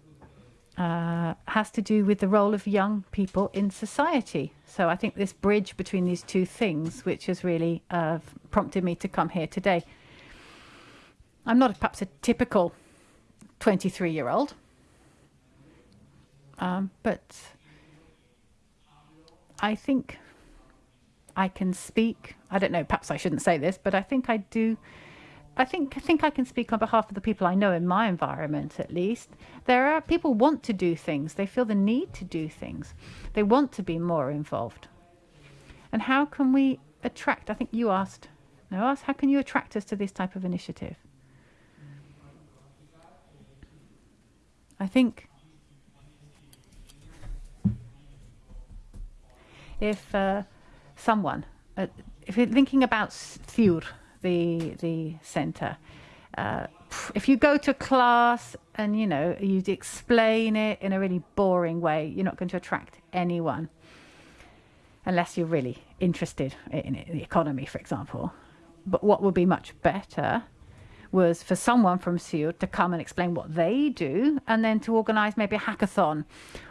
uh, has to do with the role of young people in society. So I think this bridge between these two things, which has really uh, prompted me to come here today. I'm not perhaps a typical 23 year old, um, but I think I can speak. I don't know. Perhaps I shouldn't say this, but I think I do. I think I think I can speak on behalf of the people I know in my environment, at least. There are people want to do things. They feel the need to do things. They want to be more involved. And how can we attract? I think you asked. No, asked. How can you attract us to this type of initiative? I think if uh, someone, uh, if you're thinking about Thur, the the centre, uh, if you go to class and you know you explain it in a really boring way, you're not going to attract anyone, unless you're really interested in, in the economy, for example. But what would be much better was for someone from SUR to come and explain what they do and then to organise maybe a hackathon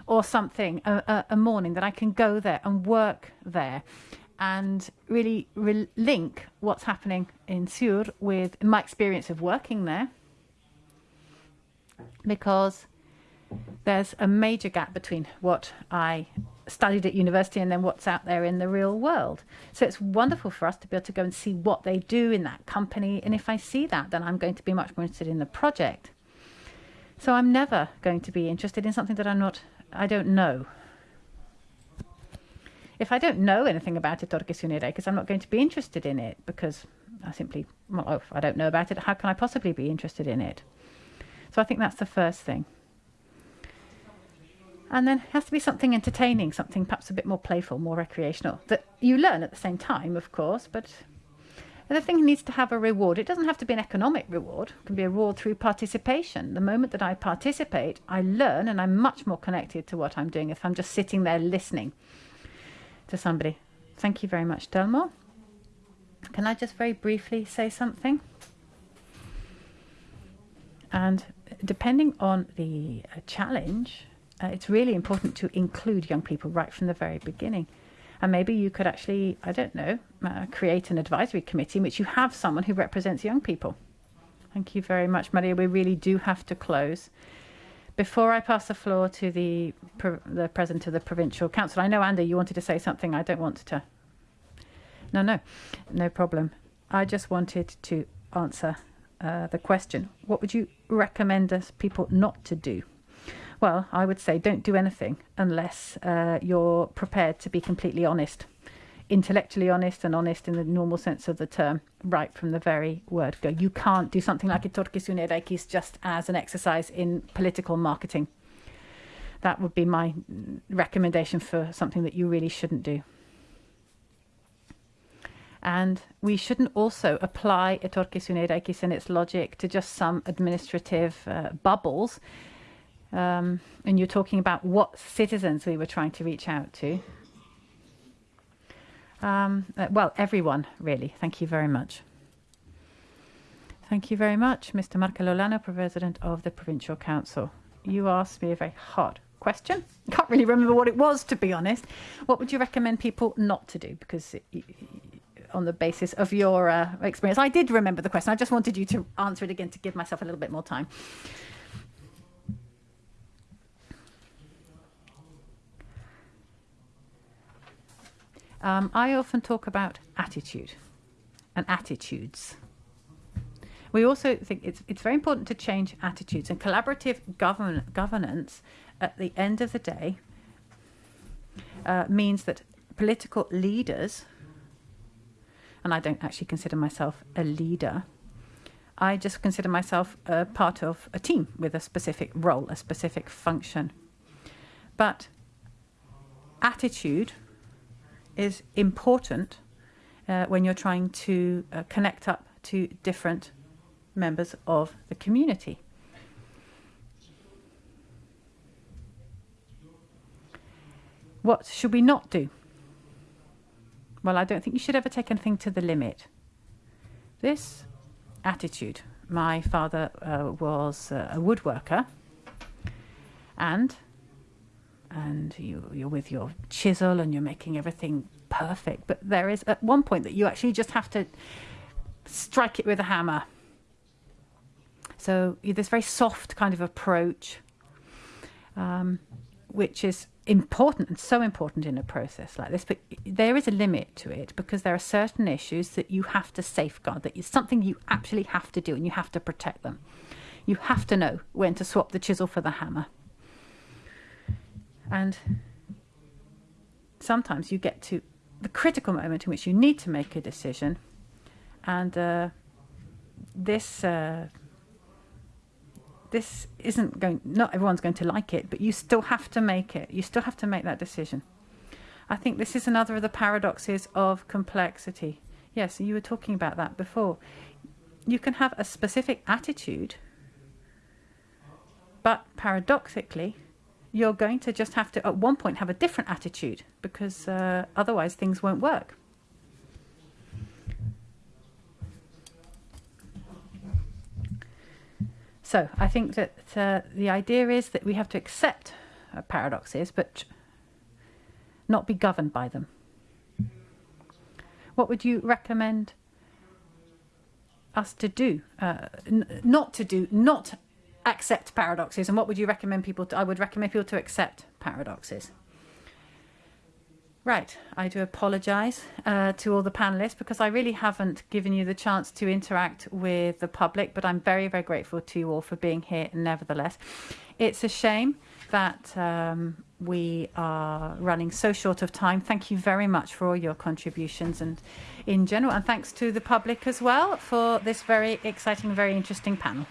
or something, a, a, morning that I can go there and work there and really re- link what's happening in SUR with my experience of working there. Because there's a major gap between what I studied at university and then what's out there in the real world. So it's wonderful for us to be able to go and see what they do in that company. And if I see that, then I'm going to be much more interested in the project. So I'm never going to be interested in something that I'm not, I don't know. If I don't know anything about it, because I'm not going to be interested in it because I simply, well, if I don't know about it, how can I possibly be interested in it? So I think that's the first thing. And then it has to be something entertaining, something perhaps a bit more playful, more recreational, that you learn at the same time, of course, but the thing needs to have a reward. It doesn't have to be an economic reward. It can be a reward through participation. The moment that I participate, I learn and I'm much more connected to what I'm doing if I'm just sitting there listening to somebody. Thank you very much, Telmo. Can I just very briefly say something? And depending on the uh, challenge, uh, it's really important to include young people right from the very beginning. And maybe you could actually, I don't know, uh, create an advisory committee in which you have someone who represents young people. Thank you very much, Maria. We really do have to close. Before I pass the floor to the the president of the provincial council, I know Andy, you wanted to say something. I don't want to. No, no, no problem. I just wanted to answer uh, the question. What would you recommend us people not to do? Well, I would say don't do anything unless uh, you're prepared to be completely honest, intellectually honest and honest in the normal sense of the term, right from the very word go. You can't do something like Etorkizuna Eraikiz just as an exercise in political marketing. That would be my recommendation for something that you really shouldn't do. And we shouldn't also apply Etorkizuna Eraikiz and its logic to just some administrative uh, bubbles um, and you're talking about what citizens we were trying to reach out to. Um, uh, well, everyone, really. Thank you very much. Thank you very much, Mr. Markel Olano, President of the Provincial Council. You asked me a very hard question. I can't really remember what it was, to be honest. What would you recommend people not to do? Because on the basis of your uh, experience, I did remember the question. I just wanted you to answer it again to give myself a little bit more time. Um, I often talk about attitude and attitudes. We also think it's, it's very important to change attitudes and collaborative govern, governance at the end of the day uh, means that political leaders, and I don't actually consider myself a leader, I just consider myself a part of a team with a specific role, a specific function. But attitude is important uh, when you're trying to uh, connect up to different members of the community. What should we not do? Well, I don't think you should ever take anything to the limit. This attitude. My father uh, was uh, a woodworker and and you, you're with your chisel and you're making everything perfect. But there is at one point that you actually just have to strike it with a hammer. So this very soft kind of approach, um, which is important and so important in a process like this. But there is a limit to it because there are certain issues that you have to safeguard, that is something you actually have to do and you have to protect them. You have to know when to swap the chisel for the hammer. And sometimes you get to the critical moment in which you need to make a decision, and uh, this uh, this isn't going. Not everyone's going to like it, but you still have to make it. You still have to make that decision. I think this is another of the paradoxes of complexity. Yes, you were talking about that before. You can have a specific attitude, but paradoxically, you're going to just have to, at one point, have a different attitude because uh, otherwise things won't work. So I think that uh, the idea is that we have to accept uh, paradoxes, but not be governed by them. What would you recommend us to do? Uh, not to do, not accept paradoxes. And what would you recommend people to? I would recommend people to accept paradoxes. Right, I do apologise uh, to all the panelists because I really haven't given you the chance to interact with the public, but I'm very, very grateful to you all for being here nevertheless. It's a shame that um, we are running so short of time. Thank you very much for all your contributions and in general, and thanks to the public as well for this very exciting, very interesting panel.